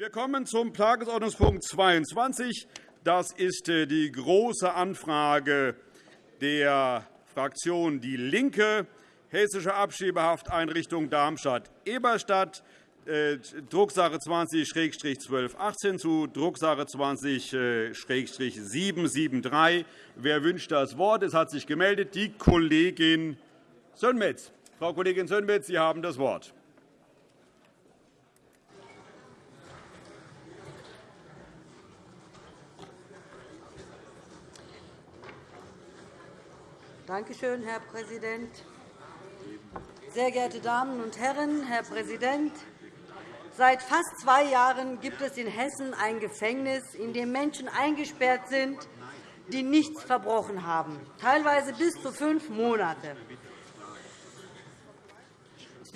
Wir kommen zum Tagesordnungspunkt 22. Das ist äh, die Große Anfrage der Fraktion DIE LINKE, Hessische Abschiebehafteinrichtung Darmstadt-Eberstadt, äh, Drucksache 20-1218 zu Drucksache 20-773. Wer wünscht das Wort? Es hat sich gemeldet die Kollegin Sönmez. Frau Kollegin Sönmez, Sie haben das Wort. Danke schön, Herr Präsident. Sehr geehrte Damen und Herren, Herr Präsident! Seit fast zwei Jahren gibt es in Hessen ein Gefängnis, in dem Menschen eingesperrt sind, die nichts verbrochen haben, teilweise bis zu fünf Monate.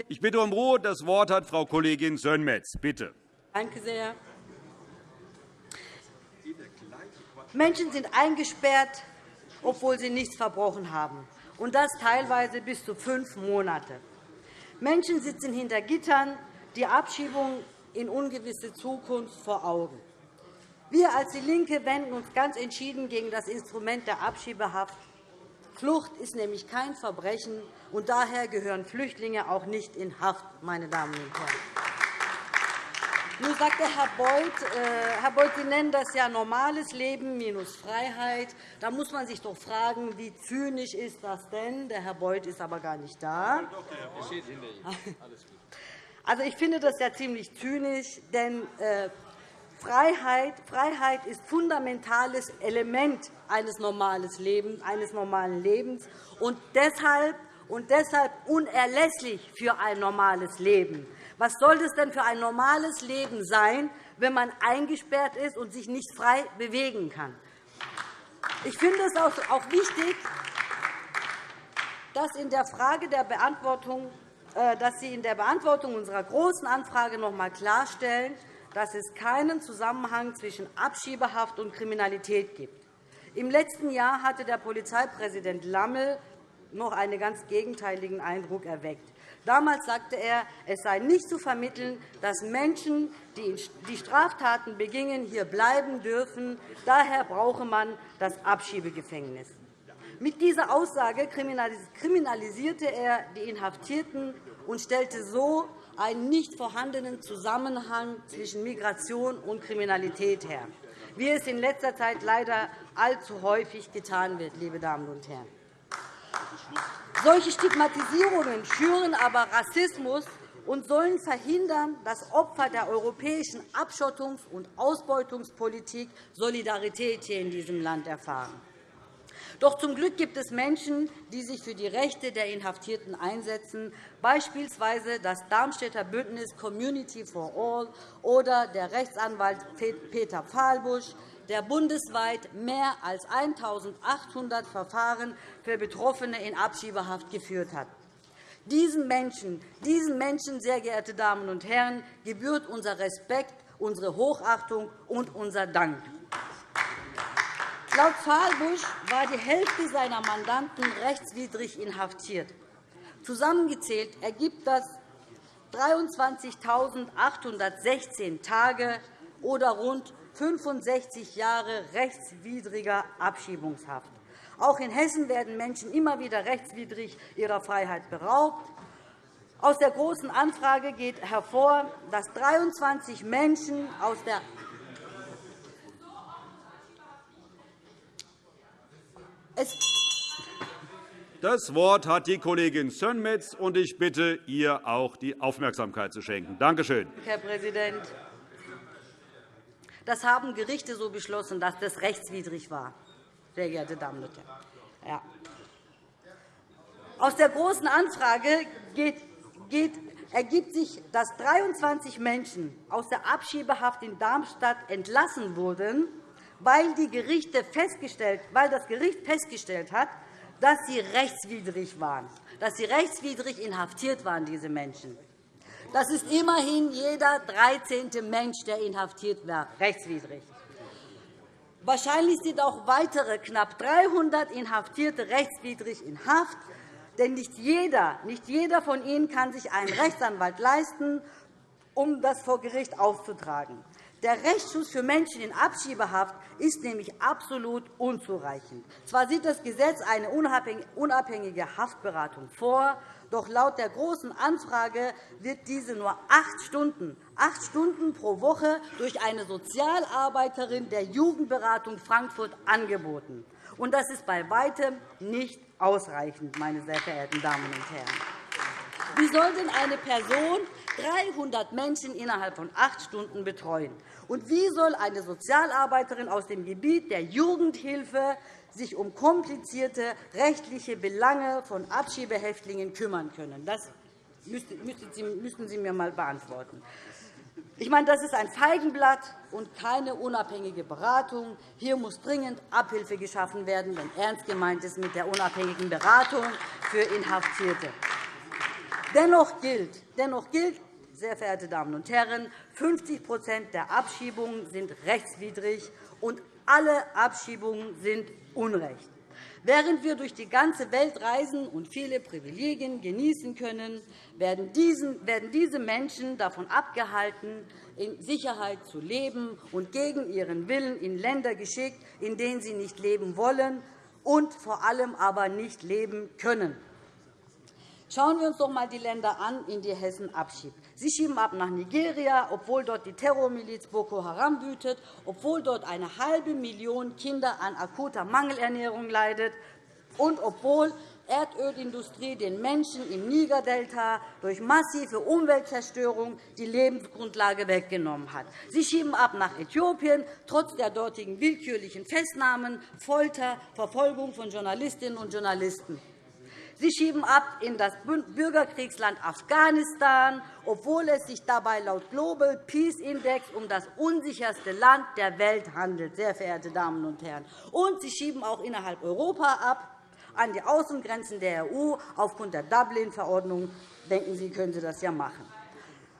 Ich bitte um Ruhe. Das Wort hat Frau Kollegin Sönmez. Bitte. Danke sehr. Menschen sind eingesperrt, obwohl sie nichts verbrochen haben, und das teilweise bis zu fünf Monate. Menschen sitzen hinter Gittern, die Abschiebung in ungewisse Zukunft vor Augen. Wir als DIE LINKE wenden uns ganz entschieden gegen das Instrument der Abschiebehaft. Flucht ist nämlich kein Verbrechen, und daher gehören Flüchtlinge auch nicht in Haft. Meine Damen und Herren. Nun sagte Herr Beuth, äh, Herr Beuth, Sie nennen das ja normales Leben minus Freiheit. Da muss man sich doch fragen, wie zynisch ist das denn? Der Herr Beuth ist aber gar nicht da. Also, ich finde das ja ziemlich zynisch, denn äh, Freiheit, Freiheit ist fundamentales Element eines, normales Lebens, eines normalen Lebens und deshalb, und deshalb unerlässlich für ein normales Leben. Was soll es denn für ein normales Leben sein, wenn man eingesperrt ist und sich nicht frei bewegen kann? Ich finde es auch wichtig, dass, in der Frage der Beantwortung, äh, dass Sie in der Beantwortung unserer Großen Anfrage noch einmal klarstellen, dass es keinen Zusammenhang zwischen Abschiebehaft und Kriminalität gibt. Im letzten Jahr hatte der Polizeipräsident Lammel noch einen ganz gegenteiligen Eindruck erweckt. Damals sagte er, es sei nicht zu vermitteln, dass Menschen, die Straftaten begingen, hier bleiben dürfen. Daher brauche man das Abschiebegefängnis. Mit dieser Aussage kriminalisierte er die Inhaftierten und stellte so einen nicht vorhandenen Zusammenhang zwischen Migration und Kriminalität her, wie es in letzter Zeit leider allzu häufig getan wird. Liebe Damen und Herren. Solche Stigmatisierungen schüren aber Rassismus und sollen verhindern, dass Opfer der europäischen Abschottungs- und Ausbeutungspolitik Solidarität hier in diesem Land erfahren. Doch zum Glück gibt es Menschen, die sich für die Rechte der Inhaftierten einsetzen, beispielsweise das Darmstädter Bündnis Community for All oder der Rechtsanwalt Peter Fahlbusch, der bundesweit mehr als 1.800 Verfahren für Betroffene in Abschiebehaft geführt hat. Diesen Menschen, diesen Menschen, sehr geehrte Damen und Herren, gebührt unser Respekt, unsere Hochachtung und unser Dank. Laut Fahlbusch war die Hälfte seiner Mandanten rechtswidrig inhaftiert. Zusammengezählt ergibt das 23.816 Tage oder rund 65 Jahre rechtswidriger Abschiebungshaft. Auch in Hessen werden Menschen immer wieder rechtswidrig ihrer Freiheit beraubt. Aus der Großen Anfrage geht hervor, dass 23 Menschen aus der das Wort hat die Kollegin Sönmez, und ich bitte, ihr auch die Aufmerksamkeit zu schenken. Danke schön. Herr Präsident. Das haben Gerichte so beschlossen, dass das rechtswidrig war, sehr geehrte Damen und Herren. Ja. Aus der Großen Anfrage geht, geht, ergibt sich, dass 23 Menschen aus der Abschiebehaft in Darmstadt entlassen wurden, weil, die Gerichte festgestellt, weil das Gericht festgestellt hat, dass sie rechtswidrig waren, dass sie rechtswidrig inhaftiert waren, diese Menschen. Das ist immerhin jeder 13. Mensch, der inhaftiert wird, rechtswidrig. Wahrscheinlich sind auch weitere knapp 300 Inhaftierte rechtswidrig in Haft. Denn nicht jeder, nicht jeder von ihnen kann sich einen Rechtsanwalt leisten um das vor Gericht auszutragen. Der Rechtsschutz für Menschen in Abschiebehaft ist nämlich absolut unzureichend. Zwar sieht das Gesetz eine unabhängige Haftberatung vor, doch laut der Großen Anfrage wird diese nur acht Stunden, acht Stunden pro Woche durch eine Sozialarbeiterin der Jugendberatung Frankfurt angeboten. Und das ist bei weitem nicht ausreichend, meine sehr verehrten Damen und Herren. Wie soll denn eine Person 300 Menschen innerhalb von acht Stunden betreuen? Und wie soll eine Sozialarbeiterin aus dem Gebiet der Jugendhilfe sich um komplizierte rechtliche Belange von Abschiebehäftlingen kümmern können? Das müssten Sie mir einmal beantworten. Ich meine, das ist ein Feigenblatt und keine unabhängige Beratung. Hier muss dringend Abhilfe geschaffen werden, wenn ernst gemeint ist mit der unabhängigen Beratung für Inhaftierte. Dennoch gilt, dennoch gilt sehr verehrte Damen und Herren, 50% der Abschiebungen sind rechtswidrig, und alle Abschiebungen sind Unrecht. Während wir durch die ganze Welt reisen und viele Privilegien genießen können, werden diese Menschen davon abgehalten, in Sicherheit zu leben und gegen ihren Willen in Länder geschickt, in denen sie nicht leben wollen und vor allem aber nicht leben können. Schauen wir uns doch einmal die Länder an, in die Hessen abschiebt. Sie schieben ab nach Nigeria, obwohl dort die Terrormiliz Boko Haram wütet, obwohl dort eine halbe Million Kinder an akuter Mangelernährung leidet und obwohl Erdölindustrie den Menschen im Nigerdelta durch massive Umweltzerstörung die Lebensgrundlage weggenommen hat. Sie schieben ab nach Äthiopien, trotz der dortigen willkürlichen Festnahmen, Folter, Verfolgung von Journalistinnen und Journalisten. Sie schieben ab in das Bürgerkriegsland Afghanistan, obwohl es sich dabei laut Global Peace Index um das unsicherste Land der Welt handelt, sehr verehrte Damen und Herren. Und Sie schieben auch innerhalb Europa ab, an die Außengrenzen der EU. Aufgrund der Dublin-Verordnung denken Sie, können Sie das ja machen.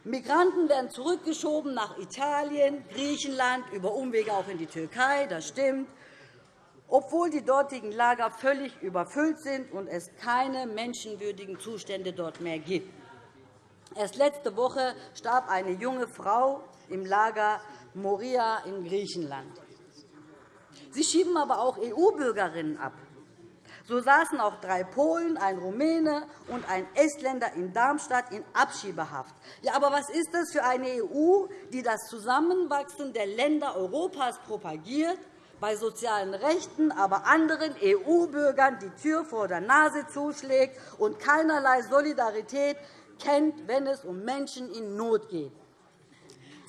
Migranten werden zurückgeschoben nach Italien, Griechenland, über Umwege auch in die Türkei. Das stimmt obwohl die dortigen Lager völlig überfüllt sind und es keine menschenwürdigen Zustände dort mehr gibt. Erst letzte Woche starb eine junge Frau im Lager Moria in Griechenland. Sie schieben aber auch EU-Bürgerinnen ab. So saßen auch drei Polen, ein Rumäne und ein Estländer in Darmstadt in Abschiebehaft. Ja, aber was ist das für eine EU, die das Zusammenwachsen der Länder Europas propagiert bei sozialen Rechten, aber anderen EU-Bürgern die Tür vor der Nase zuschlägt und keinerlei Solidarität kennt, wenn es um Menschen in Not geht.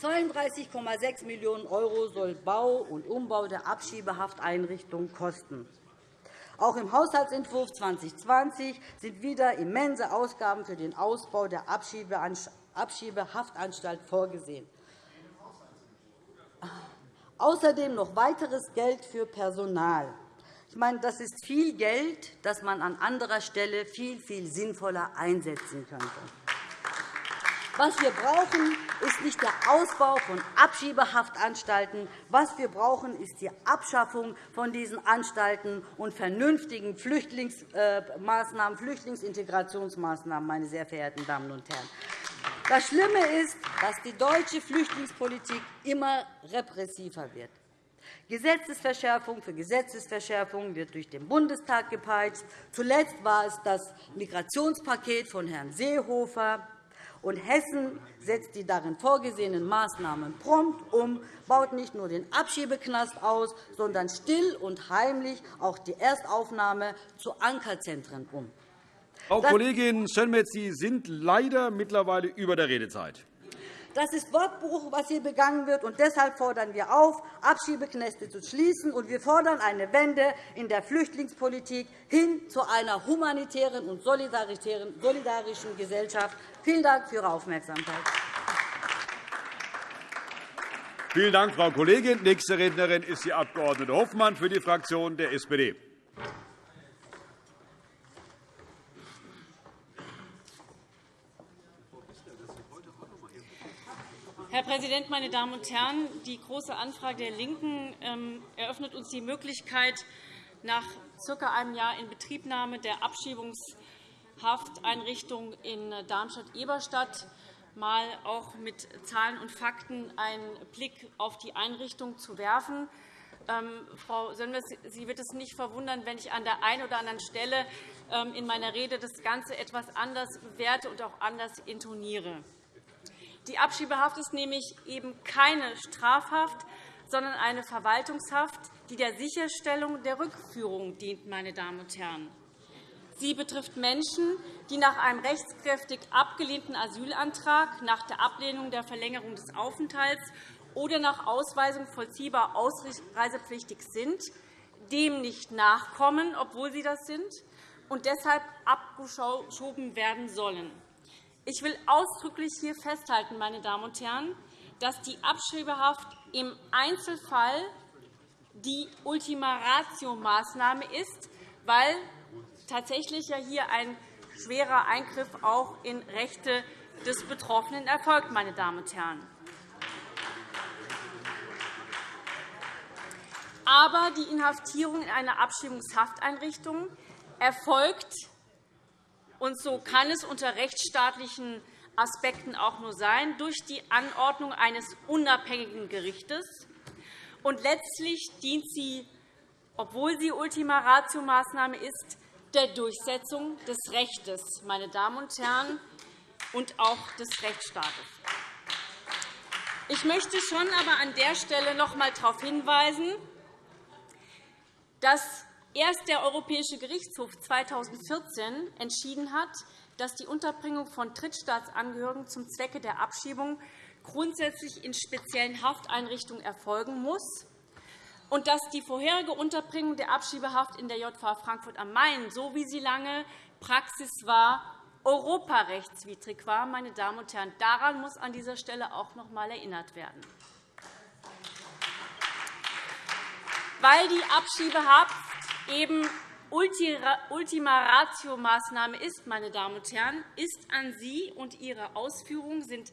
32,6 Millionen € soll Bau und Umbau der Abschiebehafteinrichtungen kosten. Auch im Haushaltsentwurf 2020 sind wieder immense Ausgaben für den Ausbau der Abschiebehaftanstalt vorgesehen. Außerdem noch weiteres Geld für Personal. Ich meine, das ist viel Geld, das man an anderer Stelle viel, viel sinnvoller einsetzen könnte. Was wir brauchen, ist nicht der Ausbau von Abschiebehaftanstalten. Was wir brauchen, ist die Abschaffung von diesen Anstalten und vernünftigen Flüchtlingsmaßnahmen, Flüchtlingsintegrationsmaßnahmen, meine sehr verehrten Damen und Herren. Das Schlimme ist, dass die deutsche Flüchtlingspolitik immer repressiver wird. Gesetzesverschärfung für Gesetzesverschärfung wird durch den Bundestag gepeitscht. Zuletzt war es das Migrationspaket von Herrn Seehofer. Und Hessen setzt die darin vorgesehenen Maßnahmen prompt um, baut nicht nur den Abschiebeknast aus, sondern still und heimlich auch die Erstaufnahme zu Ankerzentren um. Frau Kollegin Sönmez, Sie sind leider mittlerweile über der Redezeit. Das ist Wortbruch, was hier begangen wird. und Deshalb fordern wir auf, Abschiebeknäste zu schließen. und Wir fordern eine Wende in der Flüchtlingspolitik hin zu einer humanitären und solidarischen Gesellschaft. Vielen Dank für Ihre Aufmerksamkeit. Vielen Dank, Frau Kollegin. Nächste Rednerin ist die Abg. Hoffmann für die Fraktion der SPD. Herr Präsident, meine Damen und Herren! Die Große Anfrage der LINKEN ähm, eröffnet uns die Möglichkeit, nach circa einem Jahr Inbetriebnahme der Abschiebungshafteinrichtung in Darmstadt-Eberstadt mal auch mit Zahlen und Fakten einen Blick auf die Einrichtung zu werfen. Ähm, Frau Sönmez, Sie wird es nicht verwundern, wenn ich an der einen oder anderen Stelle ähm, in meiner Rede das Ganze etwas anders bewerte und auch anders intoniere. Die Abschiebehaft ist nämlich eben keine Strafhaft, sondern eine Verwaltungshaft, die der Sicherstellung der Rückführung dient. Meine Damen und Herren. Sie betrifft Menschen, die nach einem rechtskräftig abgelehnten Asylantrag, nach der Ablehnung der Verlängerung des Aufenthalts oder nach Ausweisung vollziehbar ausreisepflichtig sind, dem nicht nachkommen, obwohl sie das sind, und deshalb abgeschoben werden sollen. Ich will ausdrücklich hier festhalten, meine Damen und Herren, dass die Abschiebehaft im Einzelfall die Ultima Ratio-Maßnahme ist, weil tatsächlich ja hier ein schwerer Eingriff auch in Rechte des Betroffenen erfolgt. Meine Damen und Herren. Aber die Inhaftierung in einer Abschiebungshafteinrichtung erfolgt, und so kann es unter rechtsstaatlichen Aspekten auch nur sein, durch die Anordnung eines unabhängigen Gerichtes. Und letztlich dient sie, obwohl sie Ultima Ratio-Maßnahme ist, der Durchsetzung des Rechts, meine Damen und Herren, und auch des Rechtsstaates. Ich möchte schon aber an der Stelle noch einmal darauf hinweisen, dass erst der Europäische Gerichtshof 2014 entschieden hat, dass die Unterbringung von Drittstaatsangehörigen zum Zwecke der Abschiebung grundsätzlich in speziellen Hafteinrichtungen erfolgen muss und dass die vorherige Unterbringung der Abschiebehaft in der JVA Frankfurt am Main, so wie sie lange Praxis war, europarechtswidrig war. Meine Damen und Herren, daran muss an dieser Stelle auch noch einmal erinnert werden. Weil die Abschiebehaft eben Ultima Ratio-Maßnahme ist, meine Damen und Herren, ist an Sie und Ihre Ausführungen sind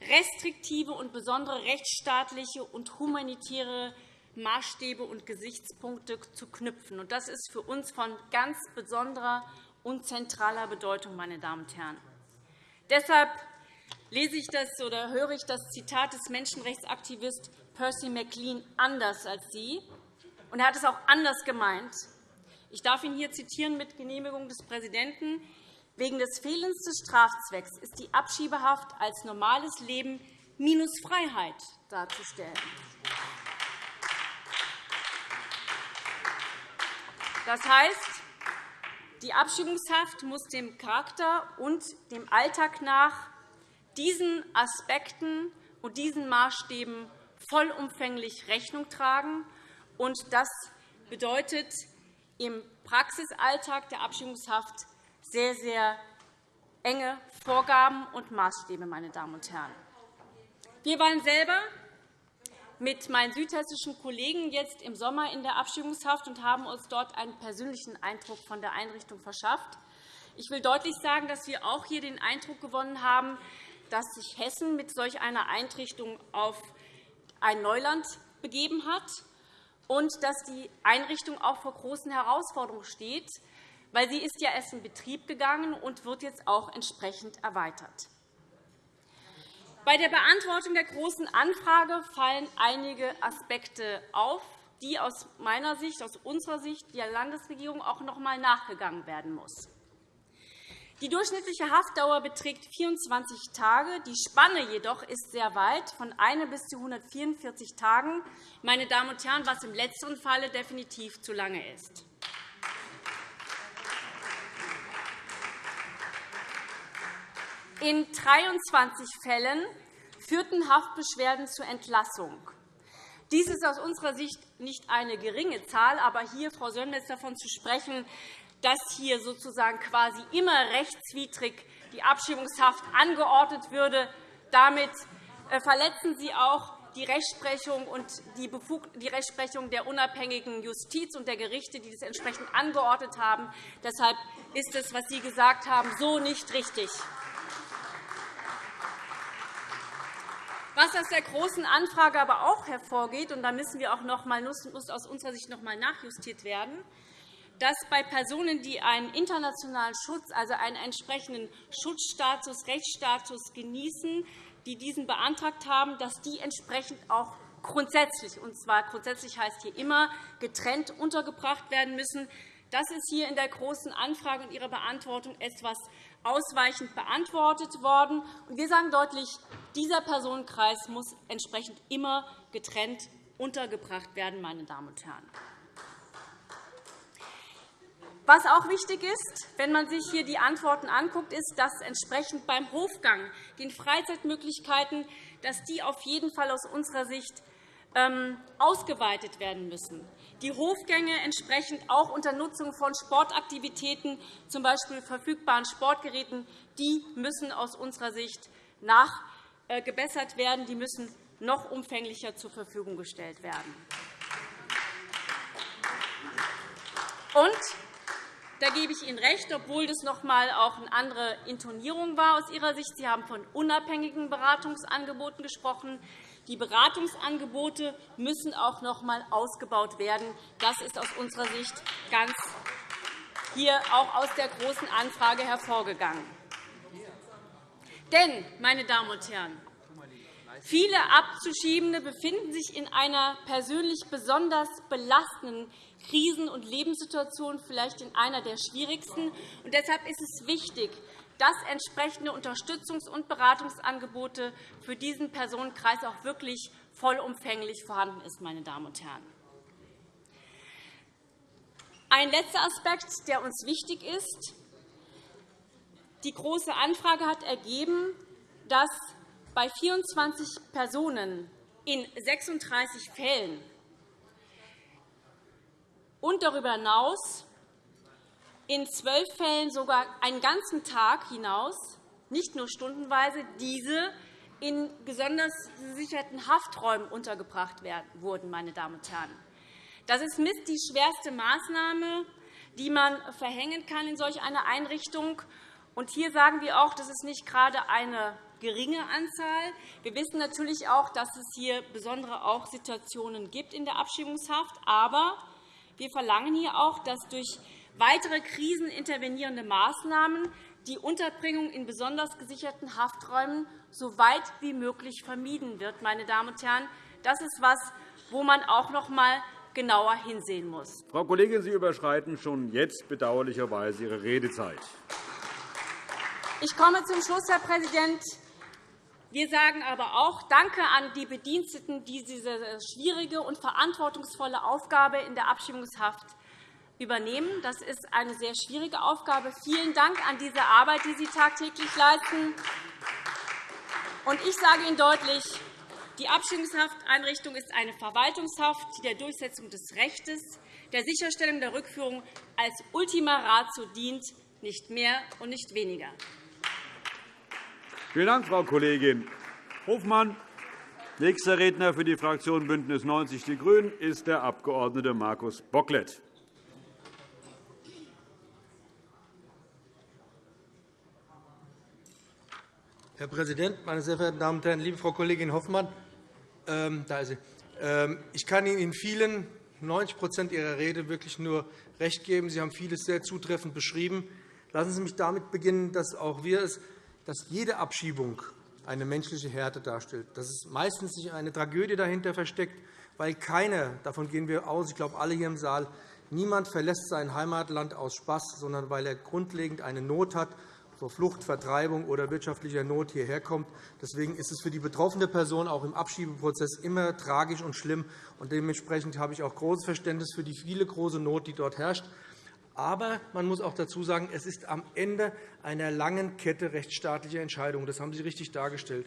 restriktive und besondere rechtsstaatliche und humanitäre Maßstäbe und Gesichtspunkte zu knüpfen. Das ist für uns von ganz besonderer und zentraler Bedeutung. Meine Damen und Herren. Deshalb lese ich das oder höre ich das Zitat des Menschenrechtsaktivisten Percy McLean anders als Sie. Und er hat es auch anders gemeint. Ich darf ihn hier zitieren mit Genehmigung des Präsidenten. Wegen des Fehlens des Strafzwecks ist die Abschiebehaft als normales Leben minus Freiheit darzustellen. Das heißt, die Abschiebungshaft muss dem Charakter und dem Alltag nach diesen Aspekten und diesen Maßstäben vollumfänglich Rechnung tragen. Das bedeutet im Praxisalltag der Abschiebungshaft sehr, sehr enge Vorgaben und Maßstäbe. Meine Damen und Herren. Wir waren selber mit meinen südhessischen Kollegen jetzt im Sommer in der Abschiebungshaft und haben uns dort einen persönlichen Eindruck von der Einrichtung verschafft. Ich will deutlich sagen, dass wir auch hier den Eindruck gewonnen haben, dass sich Hessen mit solch einer Einrichtung auf ein Neuland begeben hat und dass die Einrichtung auch vor großen Herausforderungen steht, weil sie ist ja erst in Betrieb gegangen und wird jetzt auch entsprechend erweitert. Bei der Beantwortung der Großen Anfrage fallen einige Aspekte auf, die aus meiner Sicht, aus unserer Sicht der Landesregierung auch noch einmal nachgegangen werden muss. Die durchschnittliche Haftdauer beträgt 24 Tage. Die Spanne jedoch ist sehr weit, von 1 bis zu 144 Tagen, meine Damen und Herren, was im letzteren Falle definitiv zu lange ist. In 23 Fällen führten Haftbeschwerden zur Entlassung. Dies ist aus unserer Sicht nicht eine geringe Zahl, aber hier, Frau Sönmez, davon zu sprechen, dass hier sozusagen quasi immer rechtswidrig die Abschiebungshaft angeordnet würde, damit äh, verletzen Sie auch die Rechtsprechung und die Rechtsprechung der unabhängigen Justiz und der Gerichte, die das entsprechend angeordnet haben. Deshalb ist es, was Sie gesagt haben, so nicht richtig. Was aus der Großen Anfrage aber auch hervorgeht, und da müssen wir auch noch mal, muss aus unserer Sicht noch einmal nachjustiert werden, dass bei Personen, die einen internationalen Schutz, also einen entsprechenden Schutzstatus, Rechtsstatus genießen, die diesen beantragt haben, dass die entsprechend auch grundsätzlich, und zwar grundsätzlich heißt hier immer, getrennt untergebracht werden müssen. Das ist hier in der Großen Anfrage und Ihrer Beantwortung etwas ausweichend beantwortet worden. Wir sagen deutlich, dieser Personenkreis muss entsprechend immer getrennt untergebracht werden. Meine Damen und Herren. Was auch wichtig ist, wenn man sich hier die Antworten anguckt, ist, dass entsprechend beim Hofgang den Freizeitmöglichkeiten, dass die auf jeden Fall aus unserer Sicht ähm, ausgeweitet werden müssen. Die Hofgänge entsprechend auch unter Nutzung von Sportaktivitäten, z. B. verfügbaren Sportgeräten, die müssen aus unserer Sicht nachgebessert werden. Die müssen noch umfänglicher zur Verfügung gestellt werden. Und da gebe ich Ihnen recht, obwohl das noch einmal auch eine andere Intonierung war aus Ihrer Sicht. Sie haben von unabhängigen Beratungsangeboten gesprochen. Die Beratungsangebote müssen auch noch einmal ausgebaut werden. Das ist aus unserer Sicht ganz hier auch aus der Großen Anfrage hervorgegangen. Denn, meine Damen und Herren, viele Abzuschiebende befinden sich in einer persönlich besonders belastenden Krisen- und Lebenssituation, vielleicht in einer der schwierigsten. Und deshalb ist es wichtig, dass entsprechende Unterstützungs- und Beratungsangebote für diesen Personenkreis auch wirklich vollumfänglich vorhanden ist. Meine Damen und Herren. Ein letzter Aspekt, der uns wichtig ist. Die Große Anfrage hat ergeben, dass bei 24 Personen in 36 Fällen und darüber hinaus in zwölf Fällen sogar einen ganzen Tag hinaus, nicht nur stundenweise, diese in besonders gesicherten Hafträumen untergebracht wurden. Meine Damen und Herren. Das ist mit die schwerste Maßnahme, die man verhängen kann in solch einer Einrichtung. Und hier sagen wir auch, das ist nicht gerade eine geringe Anzahl. Wir wissen natürlich auch, dass es hier besondere auch Situationen gibt in der Abschiebungshaft. Aber wir verlangen hier auch, dass durch weitere krisenintervenierende Maßnahmen die Unterbringung in besonders gesicherten Hafträumen so weit wie möglich vermieden wird. Meine Damen und Herren. Das ist etwas, wo man auch noch einmal genauer hinsehen muss. Frau Kollegin, Sie überschreiten schon jetzt bedauerlicherweise Ihre Redezeit. Ich komme zum Schluss, Herr Präsident. Wir sagen aber auch Danke an die Bediensteten, die diese schwierige und verantwortungsvolle Aufgabe in der Abschiebungshaft übernehmen. Das ist eine sehr schwierige Aufgabe. Vielen Dank an diese Arbeit, die Sie tagtäglich leisten. Ich sage Ihnen deutlich, die Abschiebungshafteinrichtung ist eine Verwaltungshaft, die der Durchsetzung des Rechts, der Sicherstellung der Rückführung als Ultima Ratio dient, nicht mehr und nicht weniger. Vielen Dank, Frau Kollegin Hofmann. Nächster Redner für die Fraktion BÜNDNIS 90 die GRÜNEN ist der Abg. Markus Bocklet. Herr Präsident, meine sehr verehrten Damen und Herren! Liebe Frau Kollegin Hoffmann, ähm, da ist sie. Ähm, ich kann Ihnen in vielen 90% Ihrer Rede wirklich nur recht geben. Sie haben vieles sehr zutreffend beschrieben. Lassen Sie mich damit beginnen, dass auch wir es, dass jede Abschiebung eine menschliche Härte darstellt, dass es meistens sich eine Tragödie dahinter versteckt, weil keiner, davon gehen wir aus, ich glaube alle hier im Saal, niemand verlässt sein Heimatland aus Spaß, sondern weil er grundlegend eine Not hat vor Flucht, Vertreibung oder wirtschaftlicher Not hierher kommt. Deswegen ist es für die betroffene Person auch im Abschiebeprozess immer tragisch und schlimm. Und dementsprechend habe ich auch großes Verständnis für die viele große Not, die dort herrscht. Aber man muss auch dazu sagen, es ist am Ende einer langen Kette rechtsstaatlicher Entscheidungen. Das haben Sie richtig dargestellt.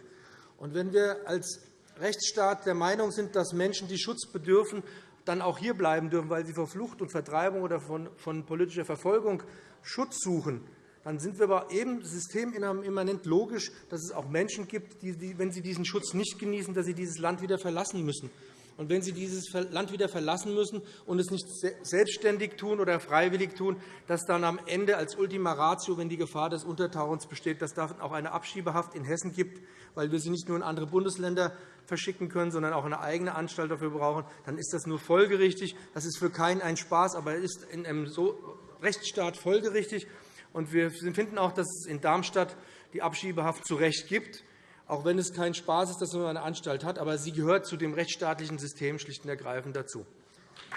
Und wenn wir als Rechtsstaat der Meinung sind, dass Menschen, die Schutz bedürfen, dann auch hier bleiben dürfen, weil sie vor Flucht und Vertreibung oder von politischer Verfolgung Schutz suchen, dann sind wir aber eben systemimmanent logisch, dass es auch Menschen gibt, die, wenn sie diesen Schutz nicht genießen, dass sie dieses Land wieder verlassen müssen. Und wenn sie dieses Land wieder verlassen müssen und es nicht selbstständig tun oder freiwillig tun, dass dann am Ende als Ultima Ratio, wenn die Gefahr des Untertauchens besteht, dass dann auch eine Abschiebehaft in Hessen gibt, weil wir sie nicht nur in andere Bundesländer verschicken können, sondern auch eine eigene Anstalt dafür brauchen, dann ist das nur folgerichtig. Das ist für keinen ein Spaß, aber ist in einem Rechtsstaat folgerichtig. wir finden auch, dass es in Darmstadt die Abschiebehaft zu Recht gibt auch wenn es kein Spaß ist, dass man eine Anstalt hat. Aber sie gehört zu dem rechtsstaatlichen System schlicht und ergreifend dazu.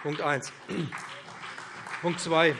Punkt 1. Punkt 2.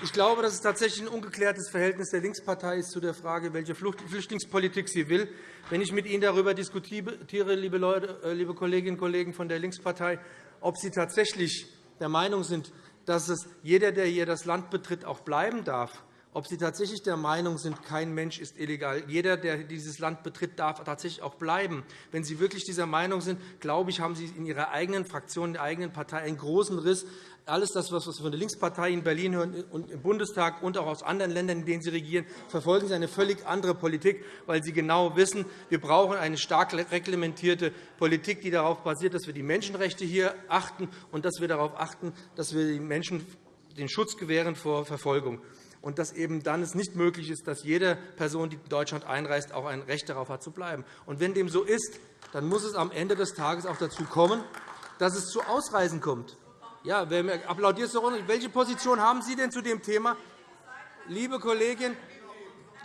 Ich glaube, dass es tatsächlich ein ungeklärtes Verhältnis der Linkspartei ist zu der Frage, welche Flüchtlingspolitik sie will. Wenn ich mit Ihnen darüber diskutiere, liebe, Leute, äh, liebe Kolleginnen und Kollegen von der Linkspartei, ob Sie tatsächlich der Meinung sind, dass es jeder, der hier das Land betritt, auch bleiben darf, ob Sie tatsächlich der Meinung sind, kein Mensch ist illegal. Jeder, der dieses Land betritt, darf tatsächlich auch bleiben. Wenn Sie wirklich dieser Meinung sind, glaube ich, haben Sie in Ihrer eigenen Fraktion, in der eigenen Partei einen großen Riss alles das, was wir von der Linkspartei in Berlin hören und im Bundestag und auch aus anderen Ländern, in denen Sie regieren, verfolgen Sie eine völlig andere Politik, weil Sie genau wissen, wir brauchen eine stark reglementierte Politik, die darauf basiert, dass wir die Menschenrechte hier achten und dass wir darauf achten, dass wir den Menschen den Schutz gewähren vor Verfolgung und dass eben dann es nicht möglich ist, dass jede Person, die in Deutschland einreist, auch ein Recht darauf hat, zu bleiben. Und wenn dem so ist, dann muss es am Ende des Tages auch dazu kommen, dass es zu Ausreisen kommt. Ja, wer applaudiert so Welche Position haben Sie denn zu dem Thema? Liebe Kollegin,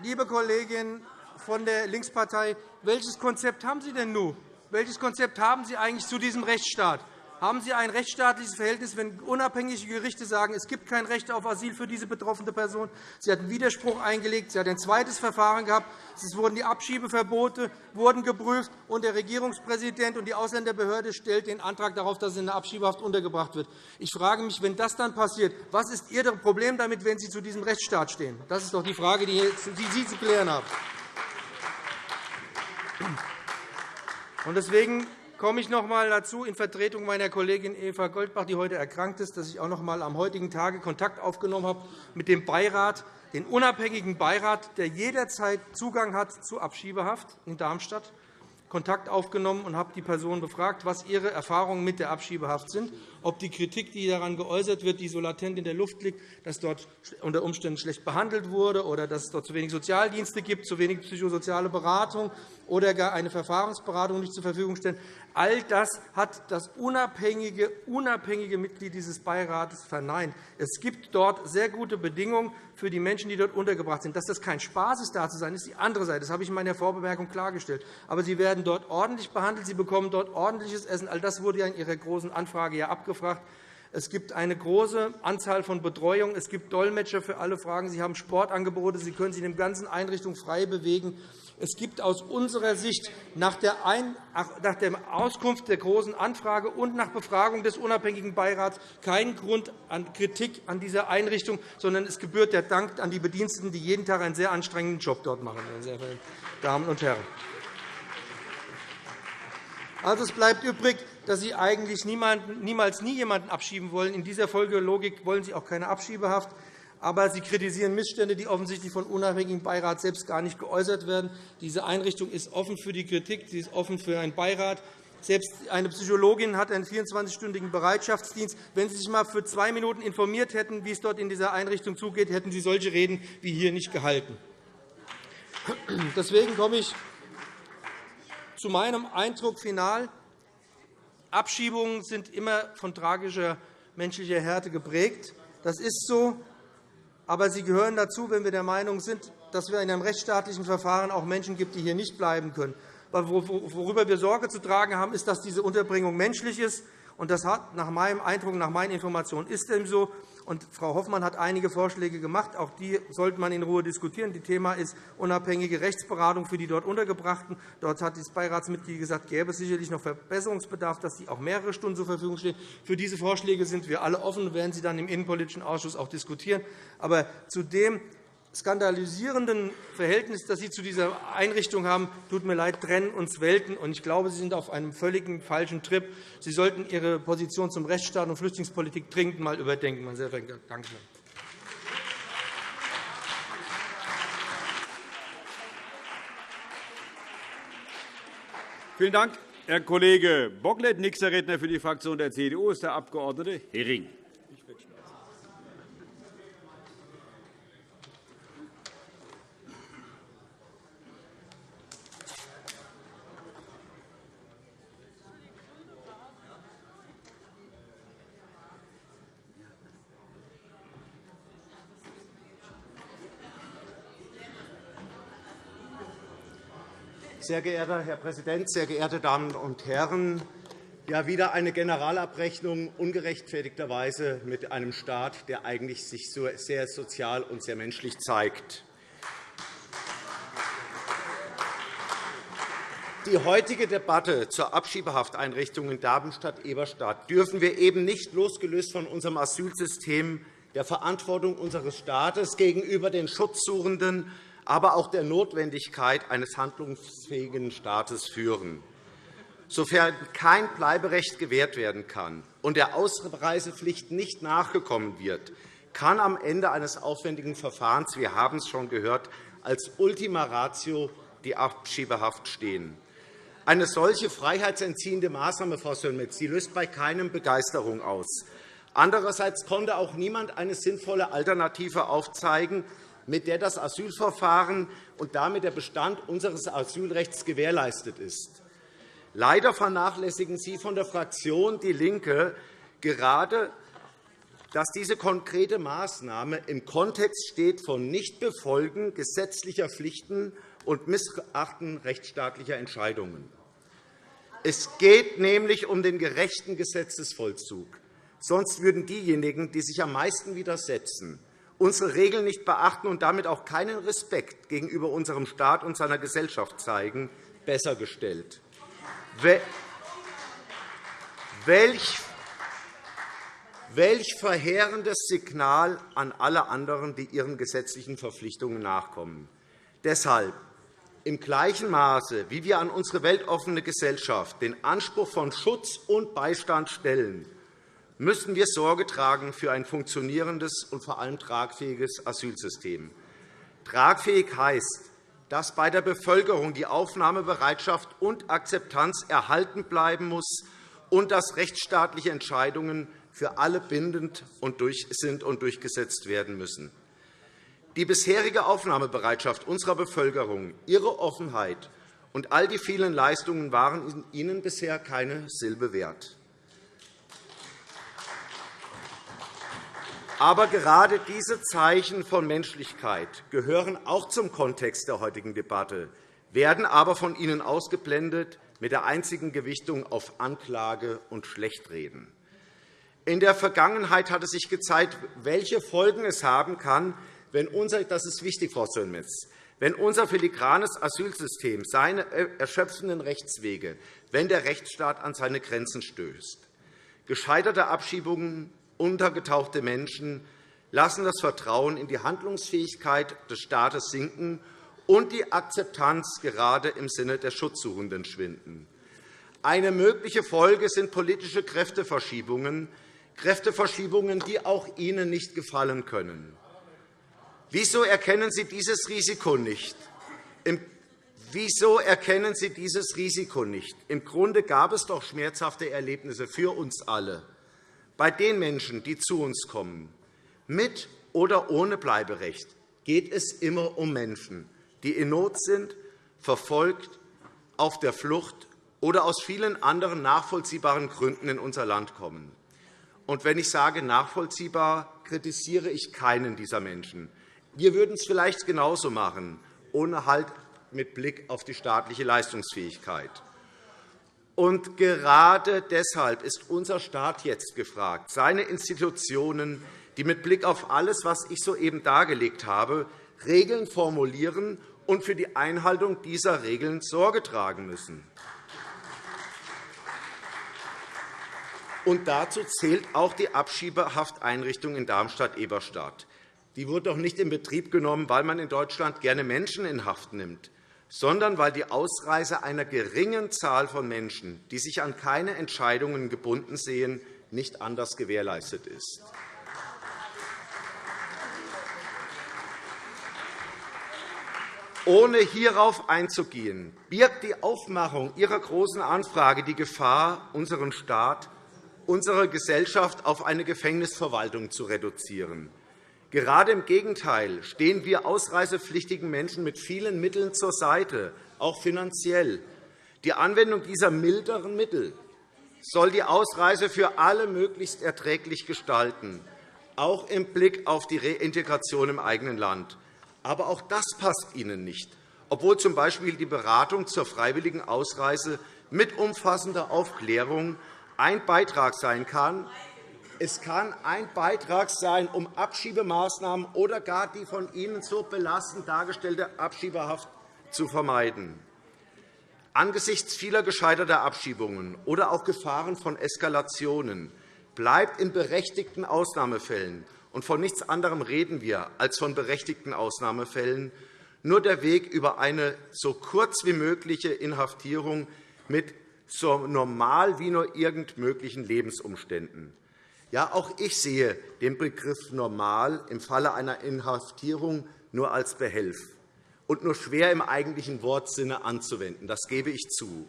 liebe Kollegin von der Linkspartei, welches Konzept haben Sie denn nun? Welches Konzept haben Sie eigentlich zu diesem Rechtsstaat? Haben Sie ein rechtsstaatliches Verhältnis, wenn unabhängige Gerichte sagen, es gibt kein Recht auf Asyl für diese betroffene Person? Sie hat einen Widerspruch eingelegt. Sie hat ein zweites Verfahren gehabt. Es wurden die Abschiebeverbote wurden geprüft, und der Regierungspräsident und die Ausländerbehörde stellt den Antrag darauf, dass sie in der Abschiebehaft untergebracht wird. Ich frage mich, wenn das dann passiert, was ist Ihr Problem damit, wenn Sie zu diesem Rechtsstaat stehen? Das ist doch die Frage, die Sie zu klären haben. Deswegen komme ich noch einmal dazu, in Vertretung meiner Kollegin Eva Goldbach, die heute erkrankt ist, dass ich auch noch einmal am heutigen Tage Kontakt aufgenommen habe mit dem Beirat, den unabhängigen Beirat, der jederzeit Zugang hat zu Abschiebehaft in Darmstadt. Kontakt aufgenommen und habe die Person befragt, was ihre Erfahrungen mit der Abschiebehaft sind, ob die Kritik, die daran geäußert wird, die so latent in der Luft liegt, dass dort unter Umständen schlecht behandelt wurde oder dass es dort zu wenig Sozialdienste gibt, zu wenig psychosoziale Beratung oder gar eine Verfahrensberatung nicht zur Verfügung stellen. All das hat das unabhängige, unabhängige Mitglied dieses Beirates verneint. Es gibt dort sehr gute Bedingungen für die Menschen, die dort untergebracht sind. Dass das kein Spaß ist, da zu sein, ist die andere Seite. Das habe ich in meiner Vorbemerkung klargestellt. Aber sie werden dort ordentlich behandelt, sie bekommen dort ordentliches Essen. All das wurde ja in Ihrer Großen Anfrage ja abgefragt. Es gibt eine große Anzahl von Betreuungen. Es gibt Dolmetscher für alle Fragen. Sie haben Sportangebote. Sie können sich in den ganzen Einrichtungen frei bewegen. Es gibt aus unserer Sicht nach der, Auskunft der Großen Anfrage und nach Befragung des unabhängigen Beirats keinen Grund an Kritik an dieser Einrichtung, sondern es gebührt der Dank an die Bediensteten, die jeden Tag einen sehr anstrengenden Job dort machen. Meine sehr verehrten Damen und Herren. Also, es bleibt übrig, dass Sie eigentlich niemals nie jemanden abschieben wollen. In dieser Folgelogik wollen Sie auch keine Abschiebehaft aber Sie kritisieren Missstände, die offensichtlich von unabhängigen Beirat selbst gar nicht geäußert werden. Diese Einrichtung ist offen für die Kritik, sie ist offen für einen Beirat. Selbst eine Psychologin hat einen 24-stündigen Bereitschaftsdienst. Wenn Sie sich einmal für zwei Minuten informiert hätten, wie es dort in dieser Einrichtung zugeht, hätten Sie solche Reden wie hier nicht gehalten. Deswegen komme ich zu meinem Eindruck final. Abschiebungen sind immer von tragischer menschlicher Härte geprägt. Das ist so aber sie gehören dazu, wenn wir der Meinung sind, dass wir in einem rechtsstaatlichen Verfahren auch Menschen gibt, die hier nicht bleiben können. Worüber wir Sorge zu tragen haben, ist, dass diese Unterbringung menschlich ist. Und das hat nach meinem Eindruck, nach meinen Informationen ist dem so. Und Frau Hoffmann hat einige Vorschläge gemacht. Auch die sollte man in Ruhe diskutieren. Das Thema ist unabhängige Rechtsberatung für die dort Untergebrachten. Dort hat das Beiratsmitglied gesagt, gäbe es sicherlich noch Verbesserungsbedarf, dass sie auch mehrere Stunden zur Verfügung stehen. Für diese Vorschläge sind wir alle offen und werden sie dann im Innenpolitischen Ausschuss auch diskutieren. Aber zu dem skandalisierenden Verhältnis, das Sie zu dieser Einrichtung haben, tut mir leid, trennen uns Welten. Ich glaube, Sie sind auf einem völlig falschen Trip. Sie sollten Ihre Position zum Rechtsstaat und Flüchtlingspolitik dringend einmal überdenken. Meine sehr verehrten Danke. Vielen Dank, Herr Kollege Bocklet. Nächster Redner für die Fraktion der CDU ist der Abg. Hering. Sehr geehrter Herr Präsident, sehr geehrte Damen und Herren! Ja, wieder eine Generalabrechnung ungerechtfertigterweise mit einem Staat, der eigentlich sich sehr sozial und sehr menschlich zeigt. Die heutige Debatte zur Abschiebehafteinrichtung in Darmstadt-Eberstadt dürfen wir eben nicht losgelöst von unserem Asylsystem, der Verantwortung unseres Staates gegenüber den Schutzsuchenden aber auch der Notwendigkeit eines handlungsfähigen Staates führen. Sofern kein Bleiberecht gewährt werden kann und der Ausreisepflicht nicht nachgekommen wird, kann am Ende eines aufwendigen Verfahrens, wir haben es schon gehört, als Ultima Ratio die Abschiebehaft stehen. Eine solche freiheitsentziehende Maßnahme, Frau Sönmez, löst bei keinem Begeisterung aus. Andererseits konnte auch niemand eine sinnvolle Alternative aufzeigen, mit der das Asylverfahren und damit der Bestand unseres Asylrechts gewährleistet ist. Leider vernachlässigen Sie von der Fraktion DIE LINKE gerade, dass diese konkrete Maßnahme im Kontext steht von Nichtbefolgen gesetzlicher Pflichten und Missachten rechtsstaatlicher Entscheidungen. Es geht nämlich um den gerechten Gesetzesvollzug. Sonst würden diejenigen, die sich am meisten widersetzen, unsere Regeln nicht beachten und damit auch keinen Respekt gegenüber unserem Staat und seiner Gesellschaft zeigen, besser gestellt. Welch Welch verheerendes Signal an alle anderen, die ihren gesetzlichen Verpflichtungen nachkommen. Deshalb im gleichen Maße, wie wir an unsere weltoffene Gesellschaft den Anspruch von Schutz und Beistand stellen, müssen wir Sorge tragen für ein funktionierendes und vor allem tragfähiges Asylsystem. Tragfähig heißt, dass bei der Bevölkerung die Aufnahmebereitschaft und Akzeptanz erhalten bleiben muss und dass rechtsstaatliche Entscheidungen für alle bindend sind und durchgesetzt werden müssen. Die bisherige Aufnahmebereitschaft unserer Bevölkerung, ihre Offenheit und all die vielen Leistungen waren Ihnen bisher keine Silbe wert. Aber gerade diese Zeichen von Menschlichkeit gehören auch zum Kontext der heutigen Debatte, werden aber von Ihnen ausgeblendet mit der einzigen Gewichtung auf Anklage und Schlechtreden. In der Vergangenheit hat es sich gezeigt, welche Folgen es haben kann, wenn unser, das ist wichtig, Frau Sönmez, wenn unser filigranes Asylsystem seine erschöpfenden Rechtswege, wenn der Rechtsstaat an seine Grenzen stößt. Gescheiterte Abschiebungen untergetauchte Menschen lassen das Vertrauen in die Handlungsfähigkeit des Staates sinken und die Akzeptanz gerade im Sinne der Schutzsuchenden schwinden. Eine mögliche Folge sind politische Kräfteverschiebungen, Kräfteverschiebungen, die auch Ihnen nicht gefallen können. Wieso erkennen Sie dieses Risiko nicht? Wieso erkennen Sie dieses Risiko nicht? Im Grunde gab es doch schmerzhafte Erlebnisse für uns alle bei den Menschen, die zu uns kommen, mit oder ohne Bleiberecht, geht es immer um Menschen, die in Not sind, verfolgt, auf der Flucht oder aus vielen anderen nachvollziehbaren Gründen in unser Land kommen. Und wenn ich sage nachvollziehbar, kritisiere ich keinen dieser Menschen. Wir würden es vielleicht genauso machen, ohne Halt mit Blick auf die staatliche Leistungsfähigkeit. Und gerade deshalb ist unser Staat jetzt gefragt, seine Institutionen, die mit Blick auf alles, was ich soeben dargelegt habe, Regeln formulieren und für die Einhaltung dieser Regeln Sorge tragen müssen. Und dazu zählt auch die Abschiebehafteinrichtung in Darmstadt-Eberstadt. Die wurde doch nicht in Betrieb genommen, weil man in Deutschland gerne Menschen in Haft nimmt sondern weil die Ausreise einer geringen Zahl von Menschen, die sich an keine Entscheidungen gebunden sehen, nicht anders gewährleistet ist. Ohne hierauf einzugehen, birgt die Aufmachung Ihrer Großen Anfrage die Gefahr, unseren Staat, unsere Gesellschaft auf eine Gefängnisverwaltung zu reduzieren. Gerade im Gegenteil stehen wir ausreisepflichtigen Menschen mit vielen Mitteln zur Seite, auch finanziell. Die Anwendung dieser milderen Mittel soll die Ausreise für alle möglichst erträglich gestalten, auch im Blick auf die Reintegration im eigenen Land. Aber auch das passt Ihnen nicht, obwohl z. B. die Beratung zur freiwilligen Ausreise mit umfassender Aufklärung ein Beitrag sein kann. Es kann ein Beitrag sein, um Abschiebemaßnahmen oder gar die von Ihnen so belastend dargestellte Abschiebehaft zu vermeiden. Angesichts vieler gescheiterter Abschiebungen oder auch Gefahren von Eskalationen bleibt in berechtigten Ausnahmefällen und von nichts anderem reden wir als von berechtigten Ausnahmefällen, nur der Weg über eine so kurz wie mögliche Inhaftierung mit so normal wie nur irgend möglichen Lebensumständen. Ja, auch ich sehe den Begriff normal im Falle einer Inhaftierung nur als Behelf und nur schwer im eigentlichen Wortsinne anzuwenden. Das gebe ich zu.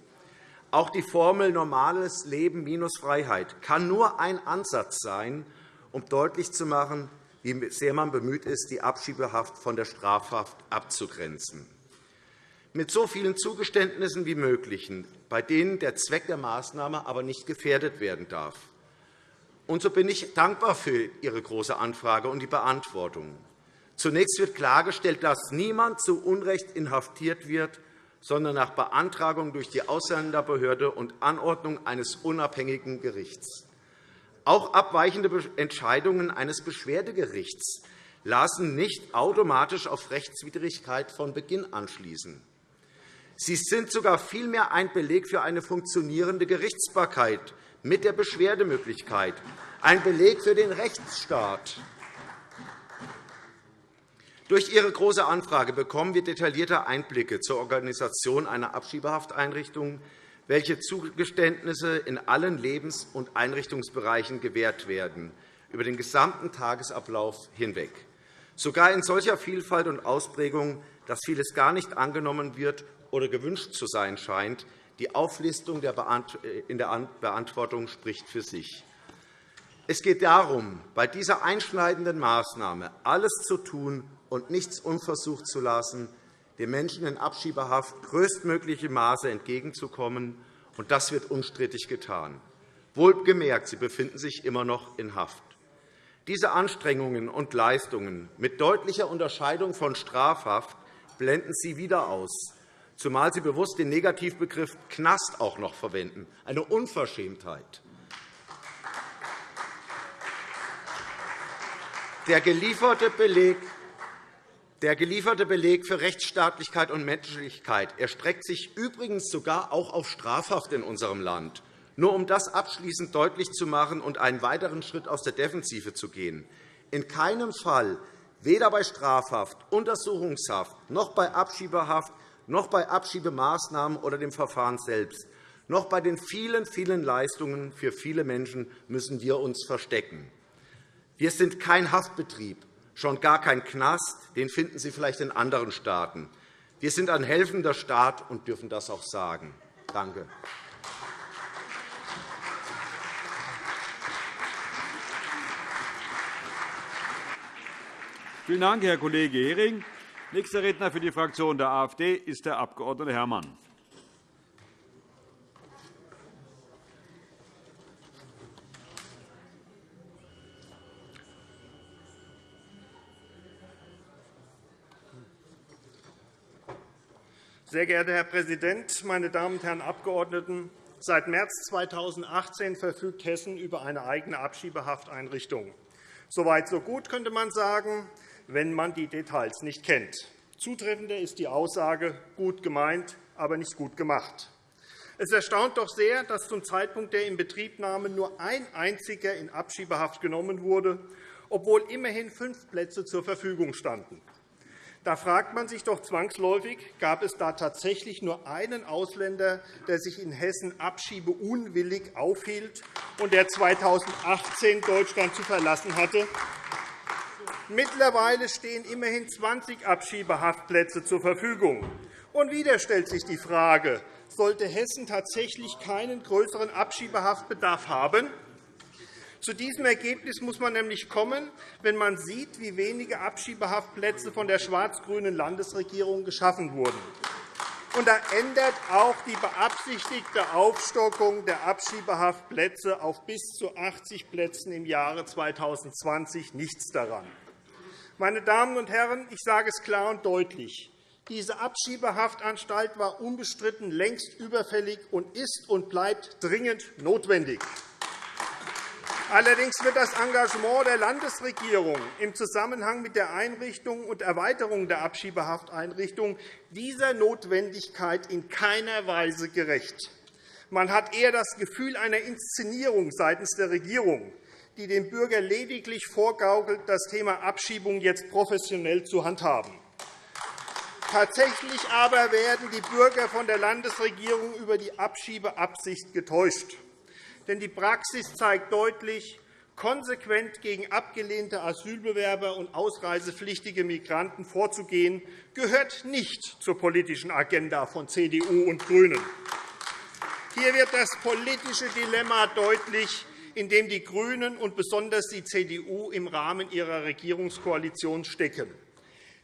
Auch die Formel normales Leben minus Freiheit kann nur ein Ansatz sein, um deutlich zu machen, wie sehr man bemüht ist, die Abschiebehaft von der Strafhaft abzugrenzen. Mit so vielen Zugeständnissen wie möglich, bei denen der Zweck der Maßnahme aber nicht gefährdet werden darf. Und so bin ich dankbar für Ihre Große Anfrage und die Beantwortung. Zunächst wird klargestellt, dass niemand zu Unrecht inhaftiert wird, sondern nach Beantragung durch die Ausländerbehörde und Anordnung eines unabhängigen Gerichts. Auch abweichende Entscheidungen eines Beschwerdegerichts lassen nicht automatisch auf Rechtswidrigkeit von Beginn anschließen. Sie sind sogar vielmehr ein Beleg für eine funktionierende Gerichtsbarkeit mit der Beschwerdemöglichkeit, ein Beleg für den Rechtsstaat. Durch Ihre Große Anfrage bekommen wir detaillierte Einblicke zur Organisation einer Abschiebehafteinrichtung, welche Zugeständnisse in allen Lebens- und Einrichtungsbereichen gewährt werden, über den gesamten Tagesablauf hinweg. Sogar in solcher Vielfalt und Ausprägung, dass vieles gar nicht angenommen wird oder gewünscht zu sein scheint. Die Auflistung in der Beantwortung spricht für sich. Es geht darum, bei dieser einschneidenden Maßnahme alles zu tun, und nichts unversucht zu lassen, den Menschen in Abschiebehaft größtmögliche Maße entgegenzukommen. Und das wird unstrittig getan. Wohlgemerkt, sie befinden sich immer noch in Haft. Diese Anstrengungen und Leistungen mit deutlicher Unterscheidung von Strafhaft blenden Sie wieder aus, zumal Sie bewusst den Negativbegriff Knast auch noch verwenden. Eine Unverschämtheit. Der gelieferte Beleg der gelieferte Beleg für Rechtsstaatlichkeit und Menschlichkeit erstreckt sich übrigens sogar auch auf Strafhaft in unserem Land. Nur um das abschließend deutlich zu machen und einen weiteren Schritt aus der Defensive zu gehen. In keinem Fall, weder bei Strafhaft, Untersuchungshaft, noch bei Abschiebehaft, noch bei Abschiebemaßnahmen oder dem Verfahren selbst, noch bei den vielen, vielen Leistungen für viele Menschen müssen wir uns verstecken. Wir sind kein Haftbetrieb, schon gar kein Knast. Den finden Sie vielleicht in anderen Staaten. Wir sind ein helfender Staat und dürfen das auch sagen. Danke. Vielen Dank, Herr Kollege Hering. Nächster Redner für die Fraktion der AfD ist der Abg. Herrmann. Sehr geehrter Herr Präsident, meine Damen und Herren Abgeordneten! Seit März 2018 verfügt Hessen über eine eigene Abschiebehafteinrichtung. Soweit so gut, könnte man sagen, wenn man die Details nicht kennt. Zutreffender ist die Aussage, gut gemeint, aber nicht gut gemacht. Es erstaunt doch sehr, dass zum Zeitpunkt der Inbetriebnahme nur ein einziger in Abschiebehaft genommen wurde, obwohl immerhin fünf Plätze zur Verfügung standen. Da fragt man sich doch zwangsläufig, gab es da tatsächlich nur einen Ausländer, der sich in Hessen abschiebeunwillig aufhielt und der 2018 Deutschland zu verlassen hatte? Mittlerweile stehen immerhin 20 Abschiebehaftplätze zur Verfügung. Und wieder stellt sich die Frage, sollte Hessen tatsächlich keinen größeren Abschiebehaftbedarf haben? Zu diesem Ergebnis muss man nämlich kommen, wenn man sieht, wie wenige Abschiebehaftplätze von der schwarz-grünen Landesregierung geschaffen wurden. Und da ändert auch die beabsichtigte Aufstockung der Abschiebehaftplätze auf bis zu 80 Plätzen im Jahre 2020 nichts daran. Meine Damen und Herren, ich sage es klar und deutlich. Diese Abschiebehaftanstalt war unbestritten längst überfällig und ist und bleibt dringend notwendig. Allerdings wird das Engagement der Landesregierung im Zusammenhang mit der Einrichtung und Erweiterung der Abschiebehafteinrichtung dieser Notwendigkeit in keiner Weise gerecht. Man hat eher das Gefühl einer Inszenierung seitens der Regierung, die dem Bürger lediglich vorgaukelt, das Thema Abschiebung jetzt professionell zu handhaben. Tatsächlich aber werden die Bürger von der Landesregierung über die Abschiebeabsicht getäuscht. Denn die Praxis zeigt deutlich, konsequent gegen abgelehnte Asylbewerber und ausreisepflichtige Migranten vorzugehen, gehört nicht zur politischen Agenda von CDU und GRÜNEN. Hier wird das politische Dilemma deutlich, in dem die GRÜNEN und besonders die CDU im Rahmen ihrer Regierungskoalition stecken.